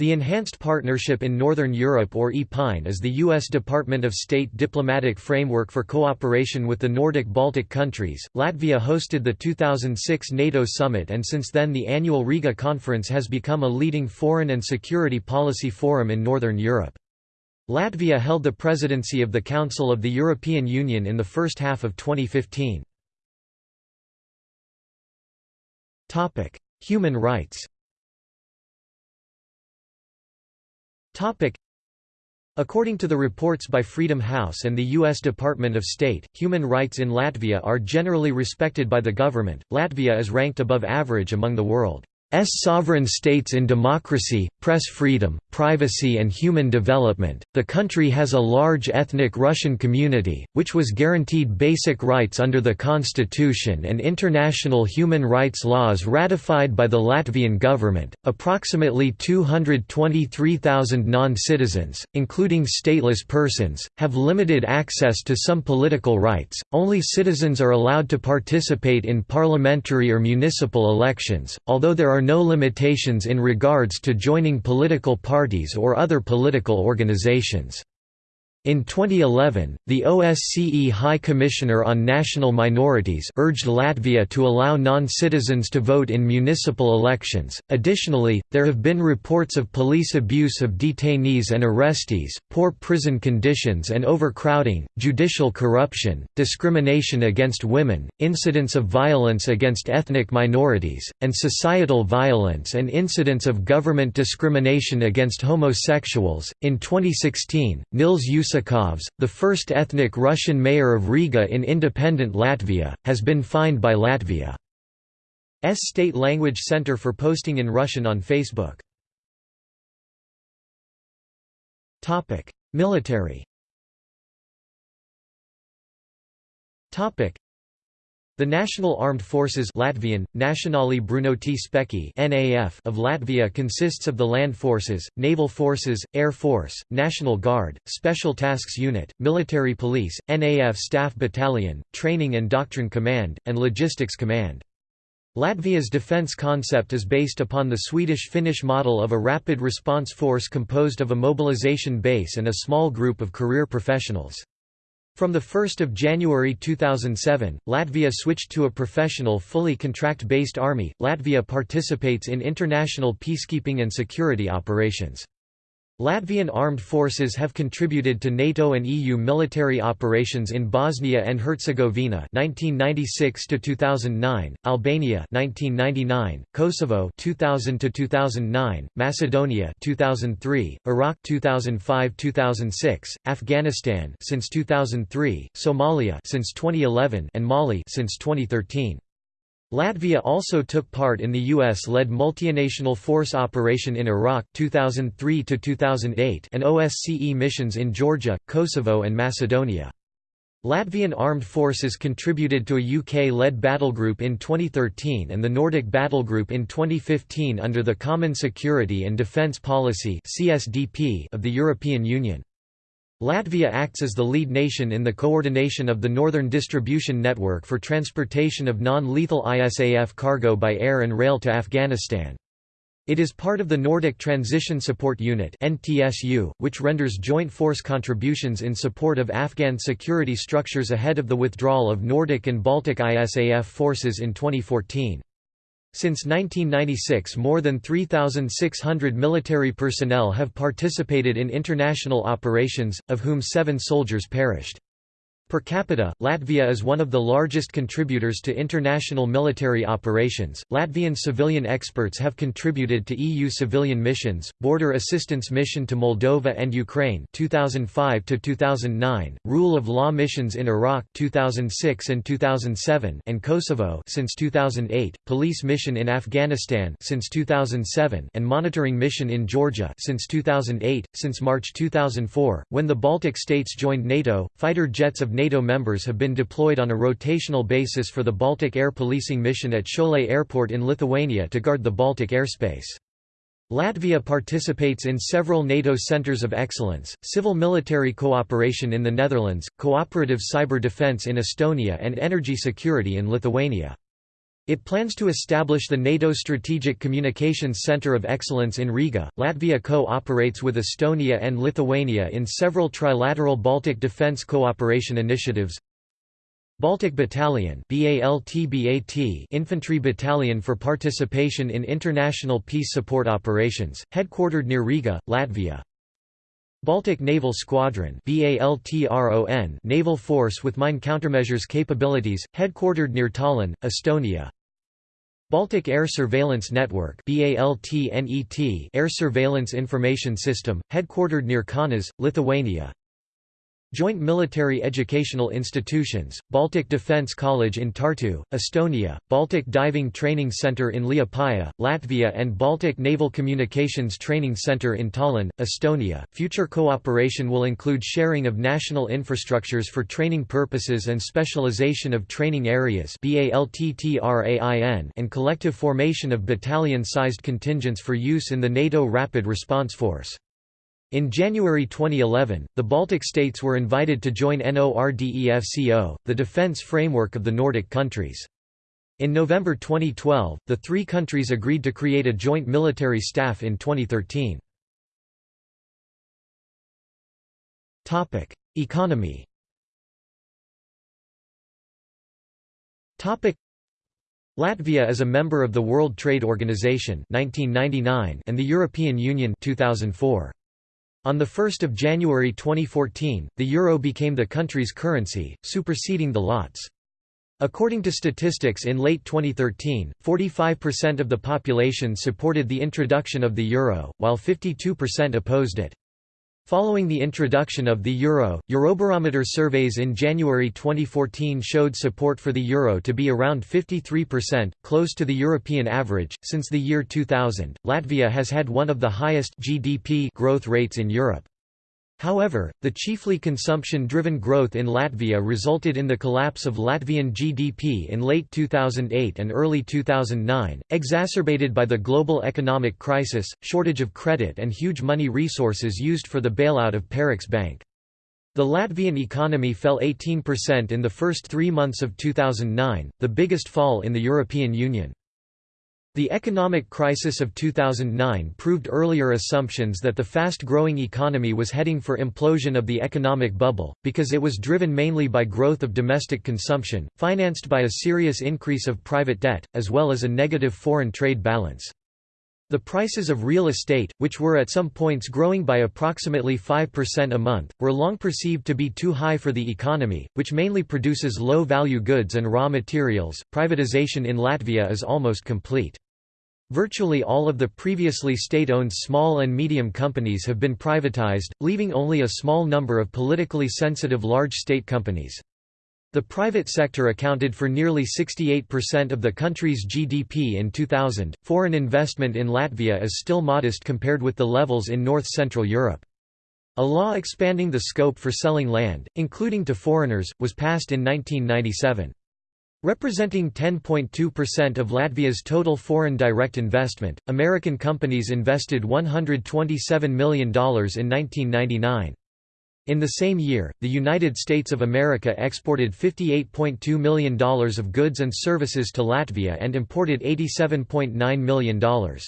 The Enhanced Partnership in Northern Europe or EPINE is the U.S. Department of State diplomatic framework for cooperation with the Nordic-Baltic countries. Latvia hosted the 2006 NATO summit and since then the annual Riga conference has become a leading foreign and security policy forum in Northern Europe. Latvia held the presidency of the Council of the European Union in the first half of 2015. Human rights According to the reports by Freedom House and the U.S. Department of State, human rights in Latvia are generally respected by the government. Latvia is ranked above average among the world. S sovereign states in democracy, press freedom, privacy and human development. The country has a large ethnic Russian community, which was guaranteed basic rights under the constitution and international human rights laws ratified by the Latvian government. Approximately 223,000 non-citizens, including stateless persons, have limited access to some political rights. Only citizens are allowed to participate in parliamentary or municipal elections, although there are are no limitations in regards to joining political parties or other political organizations. In 2011, the OSCE High Commissioner on National Minorities urged Latvia to allow non-citizens to vote in municipal elections. Additionally, there have been reports of police abuse of detainees and arrestees, poor prison conditions and overcrowding, judicial corruption, discrimination against women, incidents of violence against ethnic minorities, and societal violence and incidents of government discrimination against homosexuals. In 2016, Nils Ušakovs, the first ethnic Russian mayor of Riga in independent Latvia, has been fined by Latvia's State Language Center for posting in Russian on Facebook. Military the National Armed Forces Latvian, Nacionālajie Bruņotie spēki NAF of Latvia consists of the Land Forces, Naval Forces, Air Force, National Guard, Special Tasks Unit, Military Police, NAF Staff Battalion, Training and Doctrine Command, and Logistics Command. Latvia's defence concept is based upon the Swedish-Finnish model of a rapid response force composed of a mobilization base and a small group of career professionals. From 1 January 2007, Latvia switched to a professional fully contract-based army. Latvia participates in international peacekeeping and security operations. Latvian armed forces have contributed to NATO and EU military operations in Bosnia and Herzegovina 1996 to 2009, Albania 1999, Kosovo 2000 to 2009, Macedonia 2003, Iraq 2005-2006, Afghanistan since 2003, Somalia since 2011 and Mali since 2013. Latvia also took part in the U.S.-led multinational force operation in Iraq 2003–2008 and OSCE missions in Georgia, Kosovo and Macedonia. Latvian armed forces contributed to a UK-led battlegroup in 2013 and the Nordic battlegroup in 2015 under the Common Security and Defence Policy of the European Union. Latvia acts as the lead nation in the coordination of the Northern Distribution Network for transportation of non-lethal ISAF cargo by air and rail to Afghanistan. It is part of the Nordic Transition Support Unit which renders joint force contributions in support of Afghan security structures ahead of the withdrawal of Nordic and Baltic ISAF forces in 2014. Since 1996 more than 3,600 military personnel have participated in international operations, of whom seven soldiers perished. Per capita, Latvia is one of the largest contributors to international military operations. Latvian civilian experts have contributed to EU civilian missions, Border Assistance Mission to Moldova and Ukraine 2005 to 2009, Rule of Law missions in Iraq 2006 and 2007 and Kosovo since 2008, Police mission in Afghanistan since 2007 and Monitoring mission in Georgia since 2008. Since March 2004, when the Baltic states joined NATO, fighter jets of NATO members have been deployed on a rotational basis for the Baltic Air Policing Mission at Šiauliai Airport in Lithuania to guard the Baltic airspace. Latvia participates in several NATO centers of excellence, civil-military cooperation in the Netherlands, cooperative cyber defense in Estonia and energy security in Lithuania. It plans to establish the NATO Strategic Communications Center of Excellence in Riga. Latvia co-operates with Estonia and Lithuania in several trilateral Baltic defense cooperation initiatives. Baltic Battalion Infantry Battalion for participation in international peace support operations, headquartered near Riga, Latvia. Baltic Naval Squadron Naval Force with mine countermeasures capabilities, headquartered near Tallinn, Estonia. Baltic Air Surveillance Network Air Surveillance Information System, headquartered near Kaunas, Lithuania Joint Military Educational Institutions, Baltic Defence College in Tartu, Estonia, Baltic Diving Training Centre in Liepāja, Latvia and Baltic Naval Communications Training Centre in Tallinn, Estonia. Future cooperation will include sharing of national infrastructures for training purposes and specialization of training areas and collective formation of battalion-sized contingents for use in the NATO Rapid Response Force. In January 2011, the Baltic states were invited to join NORDEFCO, the defence framework of the Nordic countries. In November 2012, the three countries agreed to create a joint military staff in 2013. Economy Latvia is a member of the World Trade Organization 1999 and the European Union 2004. On 1 January 2014, the euro became the country's currency, superseding the lats. According to statistics in late 2013, 45% of the population supported the introduction of the euro, while 52% opposed it. Following the introduction of the euro, Eurobarometer surveys in January 2014 showed support for the euro to be around 53%, close to the European average. Since the year 2000, Latvia has had one of the highest GDP growth rates in Europe. However, the chiefly consumption-driven growth in Latvia resulted in the collapse of Latvian GDP in late 2008 and early 2009, exacerbated by the global economic crisis, shortage of credit and huge money resources used for the bailout of Parex Bank. The Latvian economy fell 18% in the first three months of 2009, the biggest fall in the European Union. The economic crisis of 2009 proved earlier assumptions that the fast-growing economy was heading for implosion of the economic bubble, because it was driven mainly by growth of domestic consumption, financed by a serious increase of private debt, as well as a negative foreign trade balance. The prices of real estate, which were at some points growing by approximately 5% a month, were long perceived to be too high for the economy, which mainly produces low-value goods and raw materials. Privatization in Latvia is almost complete. Virtually all of the previously state-owned small and medium companies have been privatized, leaving only a small number of politically sensitive large state companies. The private sector accounted for nearly 68% of the country's GDP in 2000. Foreign investment in Latvia is still modest compared with the levels in North Central Europe. A law expanding the scope for selling land, including to foreigners, was passed in 1997. Representing 10.2% of Latvia's total foreign direct investment, American companies invested $127 million in 1999. In the same year, the United States of America exported $58.2 million of goods and services to Latvia and imported $87.9 million.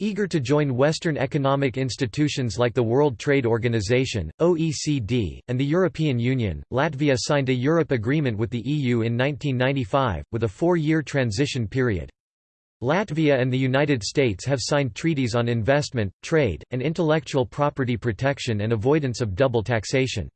Eager to join Western economic institutions like the World Trade Organization, OECD, and the European Union, Latvia signed a Europe Agreement with the EU in 1995, with a four-year transition period. Latvia and the United States have signed treaties on investment, trade, and intellectual property protection and avoidance of double taxation.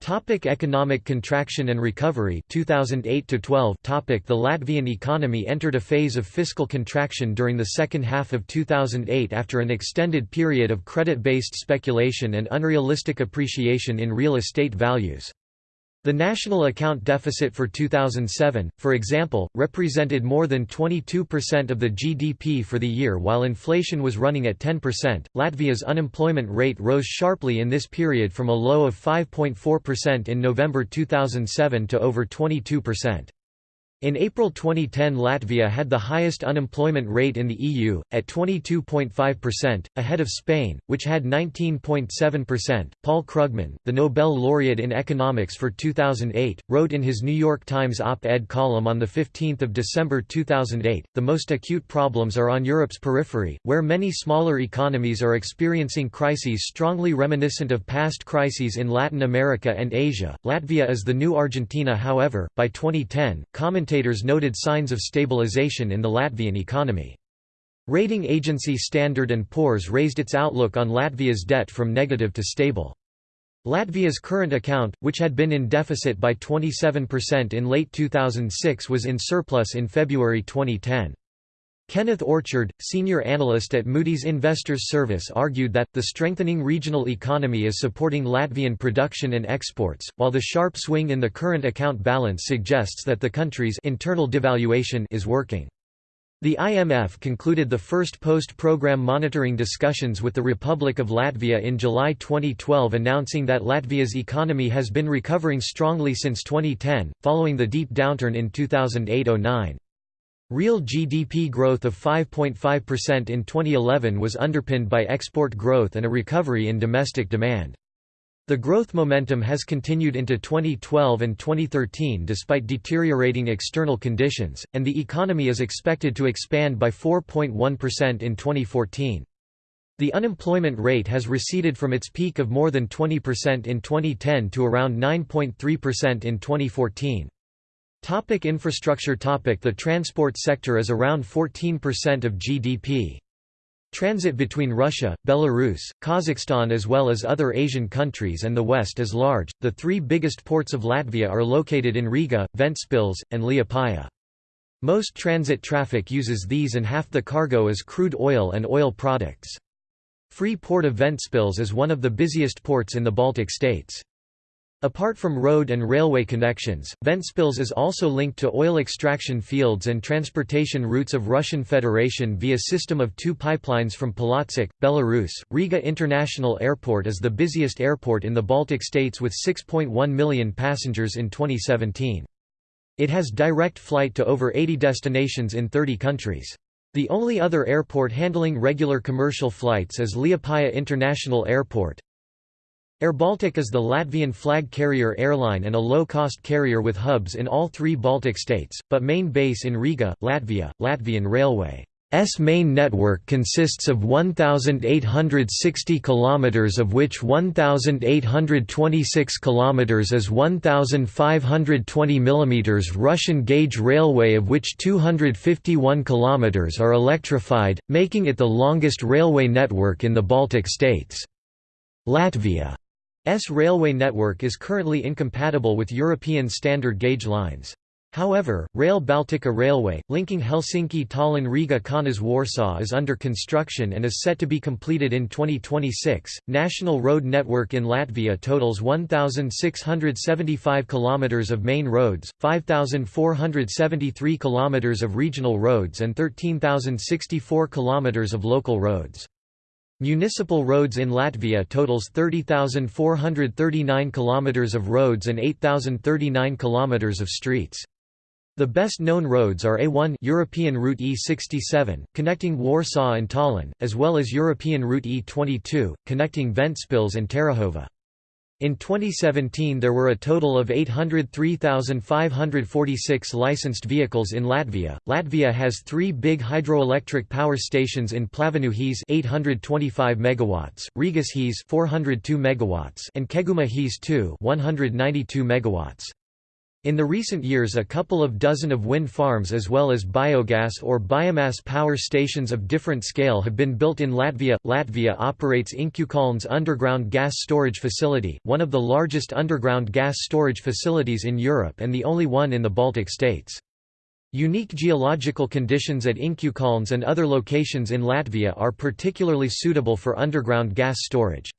Topic economic contraction and recovery 2008 to 12 topic The Latvian economy entered a phase of fiscal contraction during the second half of 2008 after an extended period of credit-based speculation and unrealistic appreciation in real estate values. The national account deficit for 2007, for example, represented more than 22% of the GDP for the year while inflation was running at 10%. Latvia's unemployment rate rose sharply in this period from a low of 5.4% in November 2007 to over 22%. In April 2010 Latvia had the highest unemployment rate in the EU, at 22.5%, ahead of Spain, which had 19.7%. Paul Krugman, the Nobel laureate in economics for 2008, wrote in his New York Times op-ed column on 15 December 2008, the most acute problems are on Europe's periphery, where many smaller economies are experiencing crises strongly reminiscent of past crises in Latin America and Asia. Latvia is the new Argentina however, by 2010, commentators commentators noted signs of stabilization in the Latvian economy. Rating agency Standard & Poor's raised its outlook on Latvia's debt from negative to stable. Latvia's current account, which had been in deficit by 27% in late 2006 was in surplus in February 2010. Kenneth Orchard, senior analyst at Moody's Investors Service argued that, the strengthening regional economy is supporting Latvian production and exports, while the sharp swing in the current account balance suggests that the country's internal devaluation is working. The IMF concluded the first post-program monitoring discussions with the Republic of Latvia in July 2012 announcing that Latvia's economy has been recovering strongly since 2010, following the deep downturn in 2008–09. Real GDP growth of 5.5% in 2011 was underpinned by export growth and a recovery in domestic demand. The growth momentum has continued into 2012 and 2013 despite deteriorating external conditions, and the economy is expected to expand by 4.1% in 2014. The unemployment rate has receded from its peak of more than 20% in 2010 to around 9.3% in 2014. Topic infrastructure topic The transport sector is around 14% of GDP. Transit between Russia, Belarus, Kazakhstan as well as other Asian countries and the West is large. The three biggest ports of Latvia are located in Riga, Ventspils, and Liepāja. Most transit traffic uses these and half the cargo is crude oil and oil products. Free Port of Ventspils is one of the busiest ports in the Baltic states. Apart from road and railway connections, Ventspils is also linked to oil extraction fields and transportation routes of Russian Federation via system of two pipelines from Polotsk, Belarus. Riga International Airport is the busiest airport in the Baltic states with 6.1 million passengers in 2017. It has direct flight to over 80 destinations in 30 countries. The only other airport handling regular commercial flights is Liepāja International Airport. airBaltic is the Latvian flag carrier airline and a low-cost carrier with hubs in all three Baltic states, but main base in Riga, Latvia. Latvian Railway S main network consists of 1860 km of which 1826 km is 1520 mm Russian gauge railway of which 251 km are electrified, making it the longest railway network in the Baltic states. Latvia S railway network is currently incompatible with European standard gauge lines. However, Rail Baltica Railway, linking Helsinki Tallinn Riga Kaunas Warsaw is under construction and is set to be completed in 2026. National road network in Latvia totals 1,675 km of main roads, 5,473 km of regional roads, and 13,064 km of local roads. Municipal roads in Latvia totals 30,439 km of roads and 8,039 km of streets. The best known roads are A1 European Route E67, connecting Warsaw and Tallinn, as well as European Route E22, connecting Ventspils and Terehova. In 2017 there were a total of 803,546 licensed vehicles in Latvia. Latvia has 3 big hydroelectric power stations in Pļaviņu Hes 825 megawatts, Rigas Hes 402 megawatts, and Keguma Hes 2 192 megawatts. In the recent years a couple of dozen of wind farms as well as biogas or biomass power stations of different scale have been built in Latvia. Latvia operates Inčukalns underground gas storage facility, one of the largest underground gas storage facilities in Europe and the only one in the Baltic states. Unique geological conditions at Inčukalns and other locations in Latvia are particularly suitable for underground gas storage.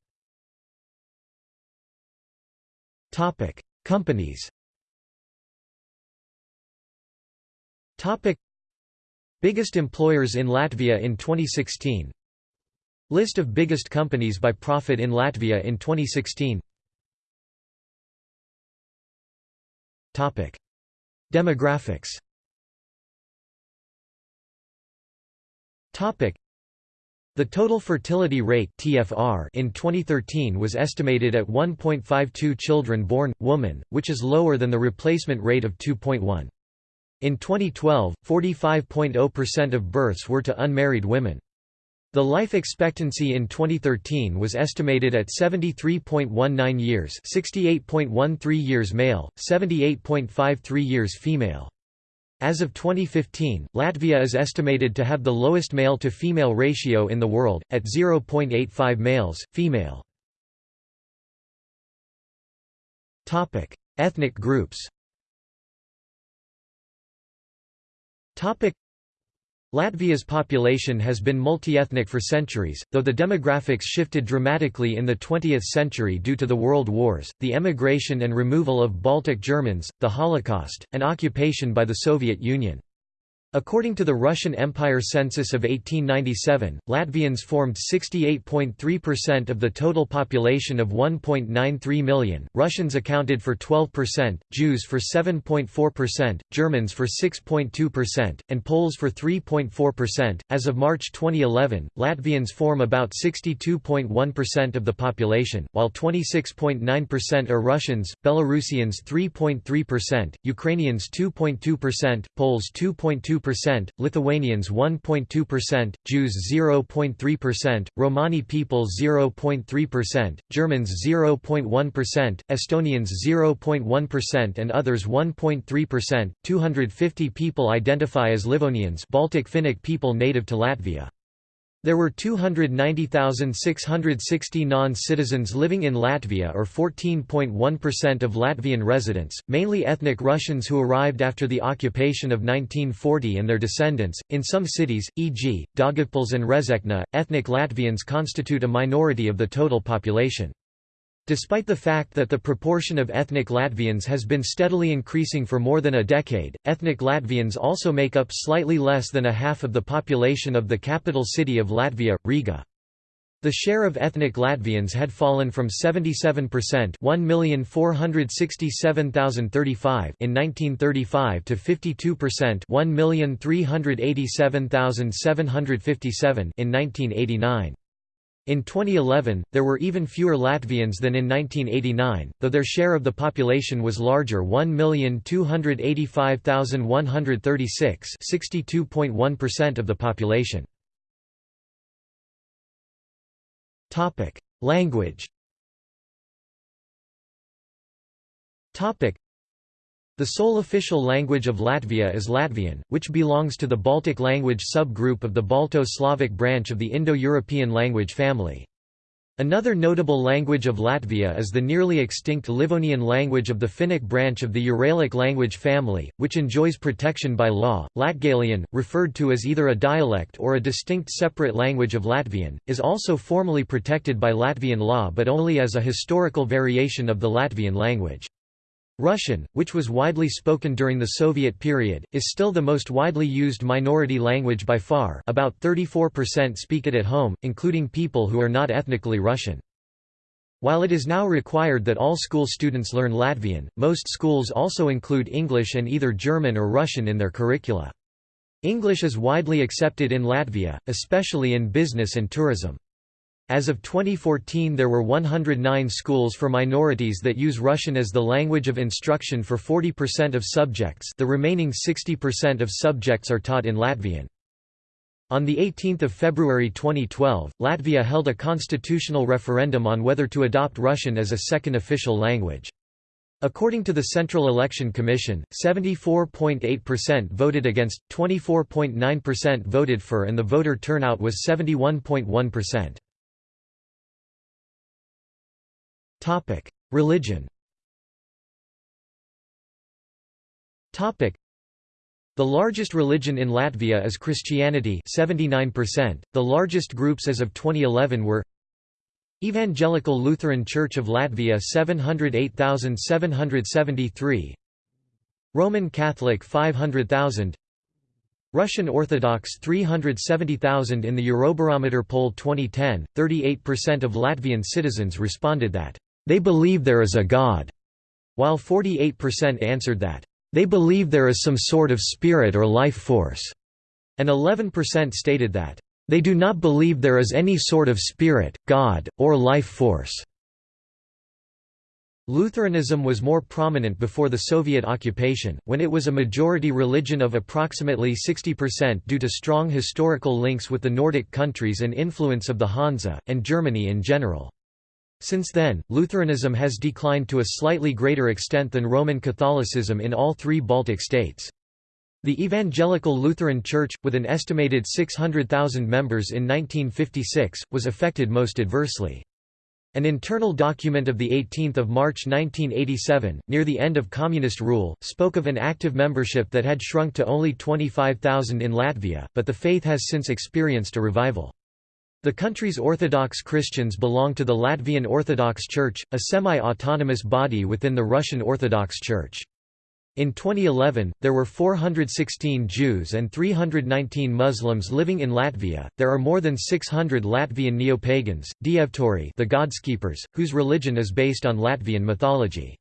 Companies Topic. Biggest employers in Latvia in 2016 List of biggest companies by profit in Latvia in 2016 Topic. Demographics. Topic. The total fertility rate TFR in 2013 was estimated at 1.52 children born, woman, which is lower than the replacement rate of 2.1. In 2012, 45.0% of births were to unmarried women. The life expectancy in 2013 was estimated at 73.19 years 68.13 years male, 78.53 years female. As of 2015, Latvia is estimated to have the lowest male-to-female ratio in the world, at 0.85 males, female. Ethnic groups Latvia's population has been multi-ethnic for centuries, though the demographics shifted dramatically in the 20th century due to the World Wars, the emigration and removal of Baltic Germans, the Holocaust, and occupation by the Soviet Union. According to the Russian Empire census of 1897, Latvians formed 68.3% of the total population of 1.93 million, Russians accounted for 12%, Jews for 7.4%, Germans for 6.2%, and Poles for 3.4%. As of March 2011, Latvians form about 62.1% of the population, while 26.9% are Russians, Belarusians 3.3%, Ukrainians 2.2%, Poles 2.2%, percent Lithuanians 1.2%, Jews 0.3%, Romani people 0.3%, Germans 0.1%, Estonians 0.1% and others 1.3%. 250 people identify as Livonians Baltic Finnic people native to Latvia. There were 290,660 non-citizens living in Latvia or 14.1% of Latvian residents, mainly ethnic Russians who arrived after the occupation of 1940 and their descendants. In some cities, e.g., Daugavpils and Rezekne, ethnic Latvians constitute a minority of the total population. Despite the fact that the proportion of ethnic Latvians has been steadily increasing for more than a decade, ethnic Latvians also make up slightly less than a half of the population of the capital city of Latvia, Riga. The share of ethnic Latvians had fallen from 77% 1,467,035 in 1935 to 52% 1,387,757 in 1989. In 2011, there were even fewer Latvians than in 1989, though their share of the population was larger 1,285,136 62.1% of the population. Language the sole official language of Latvia is Latvian, which belongs to the Baltic language subgroup of the Balto-Slavic branch of the Indo-European language family. Another notable language of Latvia is the nearly extinct Livonian language of the Finnic branch of the Uralic language family, which enjoys protection by law. Latgalian, referred to as either a dialect or a distinct separate language of Latvian, is also formally protected by Latvian law but only as a historical variation of the Latvian language. Russian, which was widely spoken during the Soviet period, is still the most widely used minority language by far about 34% speak it at home, including people who are not ethnically Russian. While it is now required that all school students learn Latvian, most schools also include English and either German or Russian in their curricula. English is widely accepted in Latvia, especially in business and tourism. As of 2014 there were 109 schools for minorities that use Russian as the language of instruction for 40% of subjects the remaining 60% of subjects are taught in Latvian. On 18 February 2012, Latvia held a constitutional referendum on whether to adopt Russian as a second official language. According to the Central Election Commission, 74.8% voted against, 24.9% voted for and the voter turnout was 71.1%. Topic: Religion. Topic: The largest religion in Latvia is Christianity, 79%. The largest groups as of 2011 were Evangelical Lutheran Church of Latvia 708,773 Roman Catholic 500,000 Russian Orthodox 370,000 In the Eurobarometer poll 2010, 38% of Latvian citizens responded that they believe there is a God, while 48% answered that they believe there is some sort of spirit or life force. and 11% stated that, "...they do not believe there is any sort of spirit, God, or life force." Lutheranism was more prominent before the Soviet occupation, when it was a majority religion of approximately 60% due to strong historical links with the Nordic countries and influence of the Hansa, and Germany in general. Since then, Lutheranism has declined to a slightly greater extent than Roman Catholicism in all three Baltic states. The Evangelical Lutheran Church, with an estimated 600,000 members in 1956, was affected most adversely. An internal document of 18 March 1987, near the end of communist rule, spoke of an active membership that had shrunk to only 25,000 in Latvia, but the faith has since experienced a revival. The country's Orthodox Christians belong to the Latvian Orthodox Church, a semi-autonomous body within the Russian Orthodox Church. In 2011, there were 416 Jews and 319 Muslims living in Latvia. There are more than 600 Latvian neo-pagans, Dievturi, the godskeepers, whose religion is based on Latvian mythology.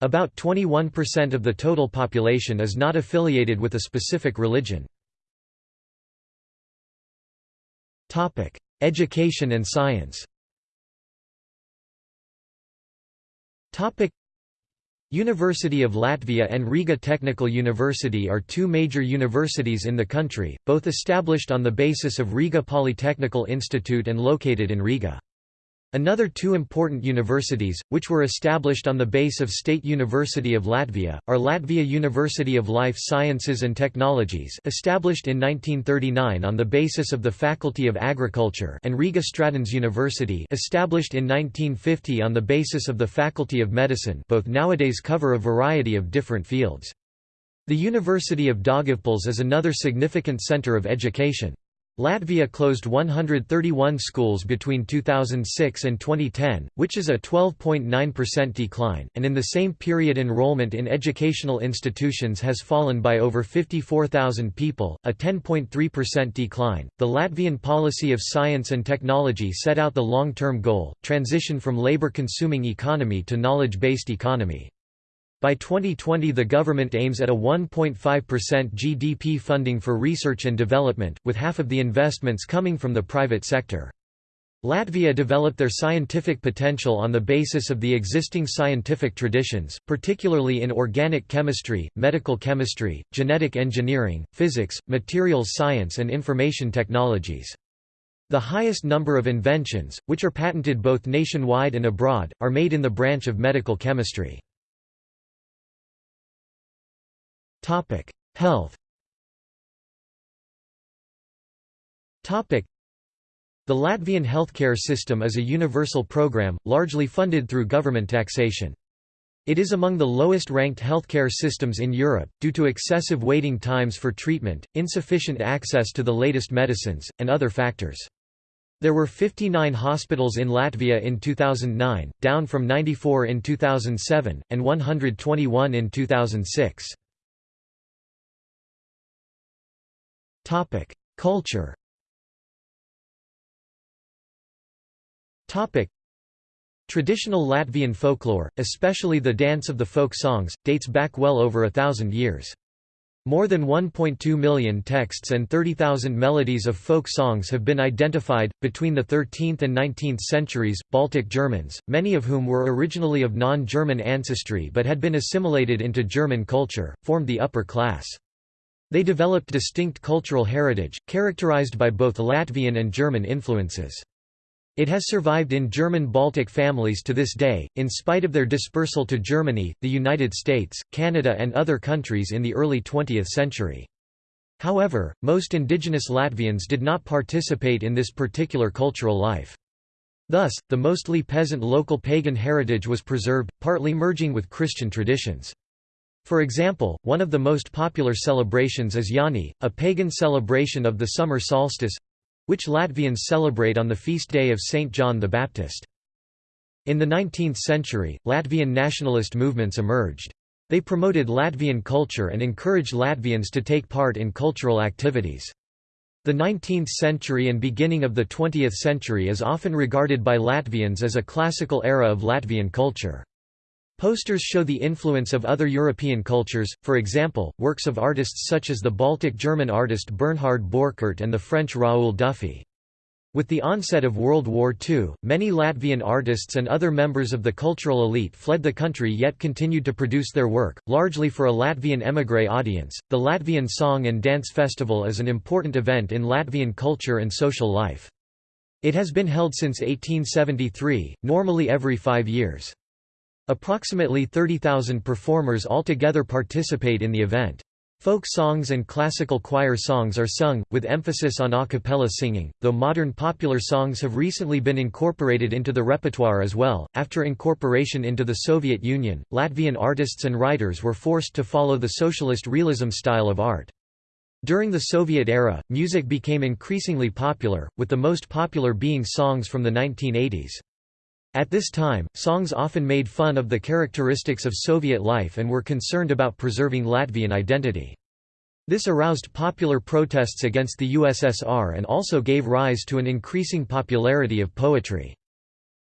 About 21% of the total population is not affiliated with a specific religion. Topic: Education and science. University of Latvia and Riga Technical University are two major universities in the country, both established on the basis of Riga Polytechnical Institute and located in Riga. Another two important universities, which were established on the base of State University of Latvia, are Latvia University of Life Sciences and Technologies established in 1939 on the basis of the Faculty of Agriculture and Riga Stradiņš University established in 1950 on the basis of the Faculty of Medicine both nowadays cover a variety of different fields. The University of Daugavpils is another significant center of education. Latvia closed 131 schools between 2006 and 2010, which is a 12.9% decline, and in the same period enrollment in educational institutions has fallen by over 54,000 people, a 10.3% decline. The Latvian policy of science and technology set out the long-term goal, transition from labor-consuming economy to knowledge-based economy. By 2020 the government aims at a 1.5% GDP funding for research and development, with half of the investments coming from the private sector. Latvia developed their scientific potential on the basis of the existing scientific traditions, particularly in organic chemistry, medical chemistry, genetic engineering, physics, materials science and information technologies. The highest number of inventions, which are patented both nationwide and abroad, are made in the branch of medical chemistry. Topic: Health. Topic: The Latvian healthcare system is a universal program, largely funded through government taxation. It is among the lowest-ranked healthcare systems in Europe, due to excessive waiting times for treatment, insufficient access to the latest medicines, and other factors. There were 59 hospitals in Latvia in 2009, down from 94 in 2007, and 121 in 2006. Culture. Traditional Latvian folklore, especially the dance of the folk songs, dates back well over a thousand years. More than 1.2 million texts and 30,000 melodies of folk songs have been identified. Between the 13th and 19th centuries, Baltic Germans, many of whom were originally of non German ancestry but had been assimilated into German culture, formed the upper class. They developed distinct cultural heritage, characterized by both Latvian and German influences. It has survived in German Baltic families to this day, in spite of their dispersal to Germany, the United States, Canada and other countries in the early 20th century. However, most indigenous Latvians did not participate in this particular cultural life. Thus, the mostly peasant local pagan heritage was preserved, partly merging with Christian traditions. For example, one of the most popular celebrations is Jaani, a pagan celebration of the summer solstice—which Latvians celebrate on the feast day of Saint John the Baptist. In the 19th century, Latvian nationalist movements emerged. They promoted Latvian culture and encouraged Latvians to take part in cultural activities. The 19th century and beginning of the 20th century is often regarded by Latvians as a classical era of Latvian culture. Posters show the influence of other European cultures, for example, works of artists such as the Baltic German artist Bernhard Borchert and the French Raoul Dufy. With the onset of World War II, many Latvian artists and other members of the cultural elite fled the country yet continued to produce their work, largely for a Latvian émigré audience. The Latvian Song and Dance Festival is an important event in Latvian culture and social life. It has been held since 1873, normally every five years. Approximately 30,000 performers altogether participate in the event. Folk songs and classical choir songs are sung, with emphasis on a cappella singing, though modern popular songs have recently been incorporated into the repertoire as well. After incorporation into the Soviet Union, Latvian artists and writers were forced to follow the socialist realism style of art. During the Soviet era, music became increasingly popular, with the most popular being songs from the 1980s. At this time, songs often made fun of the characteristics of Soviet life and were concerned about preserving Latvian identity. This aroused popular protests against the USSR and also gave rise to an increasing popularity of poetry.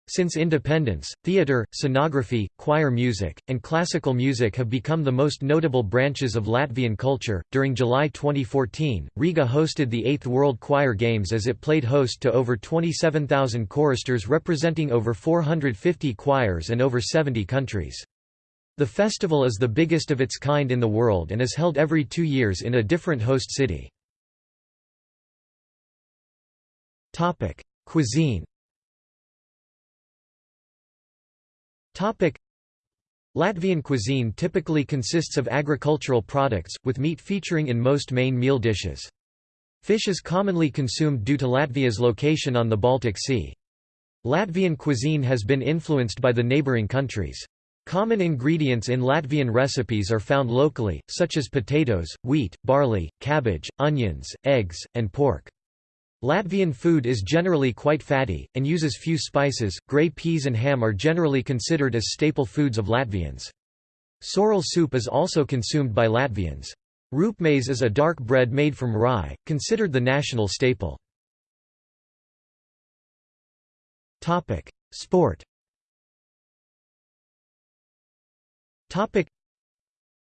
Since independence, theatre, scenography, choir music, and classical music have become the most notable branches of Latvian culture. During July 2014, Riga hosted the 8th World Choir Games as it played host to over 27,000 choristers representing over 450 choirs and over 70 countries. The festival is the biggest of its kind in the world and is held every two years in a different host city. Cuisine Topic. Latvian cuisine typically consists of agricultural products, with meat featuring in most main meal dishes. Fish is commonly consumed due to Latvia's location on the Baltic Sea. Latvian cuisine has been influenced by the neighbouring countries. Common ingredients in Latvian recipes are found locally, such as potatoes, wheat, barley, cabbage, onions, eggs, and pork. Latvian food is generally quite fatty, and uses few spices. Grey peas and ham are generally considered as staple foods of Latvians. Sorrel soup is also consumed by Latvians. Rupjmaize is a dark bread made from rye, considered the national staple. Sport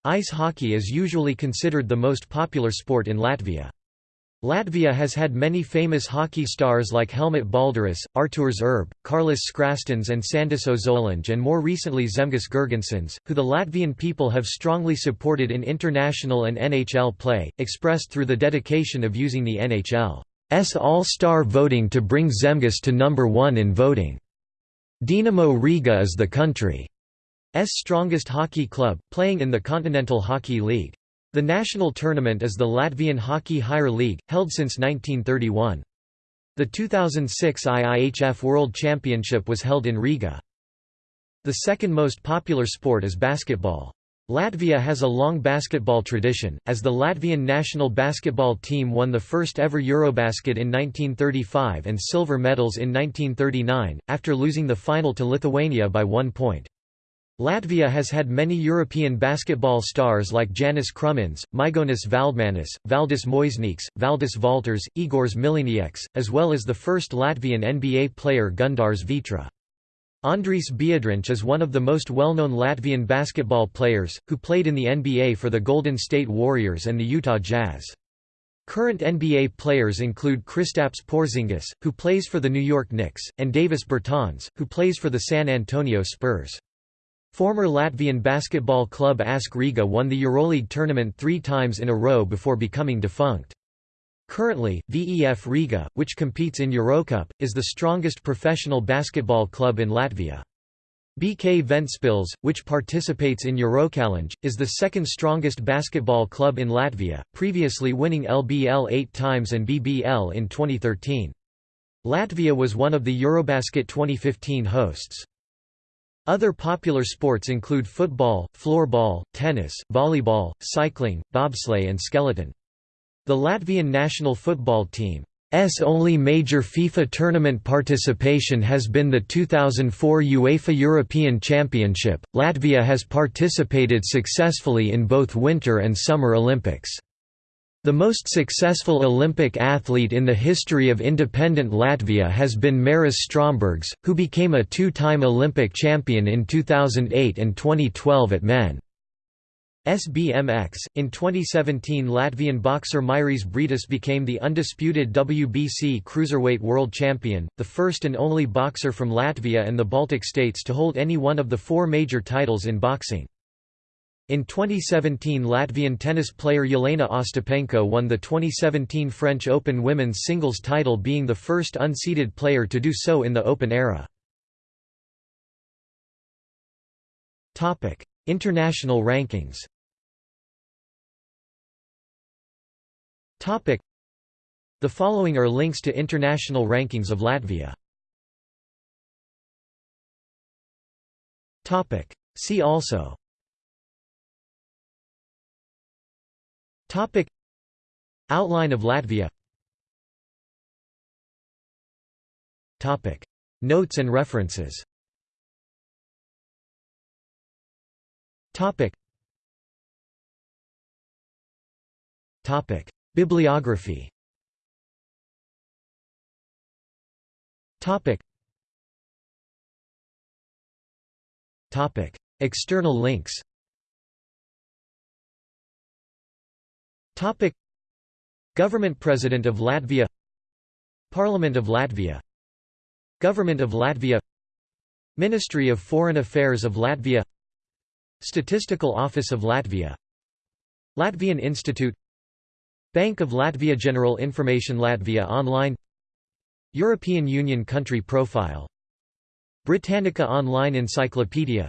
Ice hockey is usually considered the most popular sport in Latvia. Latvia has had many famous hockey stars like Helmut Balderis, Artūrs Irbe, Kārlis Skrastins and Sandis Ozoliņš and more recently Zemgus Girgensons, who the Latvian people have strongly supported in international and NHL play, expressed through the dedication of using the NHL's all-star voting to bring Zemgus to number one in voting. Dinamo Riga is the country's strongest hockey club, playing in the Continental Hockey League. The national tournament is the Latvian Hockey Higher League, held since 1931. The 2006 IIHF World Championship was held in Riga. The second most popular sport is basketball. Latvia has a long basketball tradition, as the Latvian national basketball team won the first ever Eurobasket in 1935 and silver medals in 1939, after losing the final to Lithuania by one point. Latvia has had many European basketball stars like Janis Krumins, Maigonis Valdmanis, Valdis Muižnieks, Valdis Valters, Igors Miglinieks, as well as the first Latvian NBA player Gundars Vētra. Andris Biedrins is one of the most well-known Latvian basketball players, who played in the NBA for the Golden State Warriors and the Utah Jazz. Current NBA players include Kristaps Porzingis, who plays for the New York Knicks, and Davis Bertans, who plays for the San Antonio Spurs. Former Latvian basketball club ASK Riga won the Euroleague tournament three times in a row before becoming defunct. Currently, VEF Riga, which competes in Eurocup, is the strongest professional basketball club in Latvia. BK Ventspils, which participates in Eurochallenge, is the second strongest basketball club in Latvia, previously winning LBL eight times and BBL in 2013. Latvia was one of the Eurobasket 2015 hosts. Other popular sports include football, floorball, tennis, volleyball, cycling, bobsleigh and skeleton. The Latvian national football team's only major FIFA tournament participation has been the 2004 UEFA European Championship. Latvia has participated successfully in both Winter and Summer Olympics. The most successful Olympic athlete in the history of independent Latvia has been Maris Strombergs, who became a two-time Olympic champion in 2008 and 2012 at men. SBMX. In 2017, Latvian boxer Mairis Briedis became the undisputed WBC cruiserweight world champion, the first and only boxer from Latvia and the Baltic states to hold any one of the four major titles in boxing. In 2017 Latvian tennis player Jelena Ostapenko won the 2017 French Open women's singles title being the first unseeded player to do so in the Open era. International rankings The following are links to international rankings of Latvia. See also Topic. Outline of Latvia. Topic. Notes and references. Topic. Topic. Bibliography. Topic. Topic. External links Topic. Government President of Latvia Parliament of Latvia Government of Latvia Ministry of Foreign Affairs of Latvia Statistical Office of Latvia Latvian Institute Bank of Latvia General Information Latvia Online European Union Country Profile Britannica Online Encyclopedia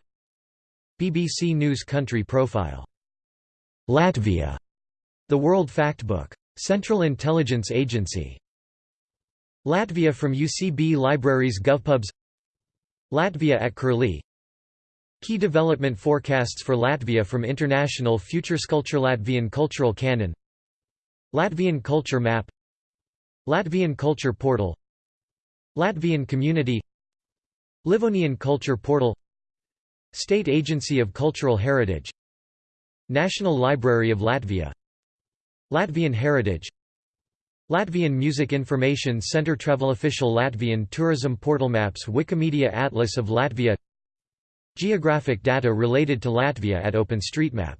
BBC News Country Profile Latvia the World Factbook. Central Intelligence Agency. Latvia from UCB Libraries GovPubs. Latvia at Curlie. Key development forecasts for Latvia from International Future Sculpture Latvian Cultural Canon. Latvian Culture Map. Latvian Culture Portal. Latvian Community. Livonian Culture Portal. State Agency of Cultural Heritage. National Library of Latvia Latvian heritage Latvian Music Information Centre Travel Official Latvian Tourism Portal Maps Wikimedia Atlas of Latvia Geographic data related to Latvia at OpenStreetMap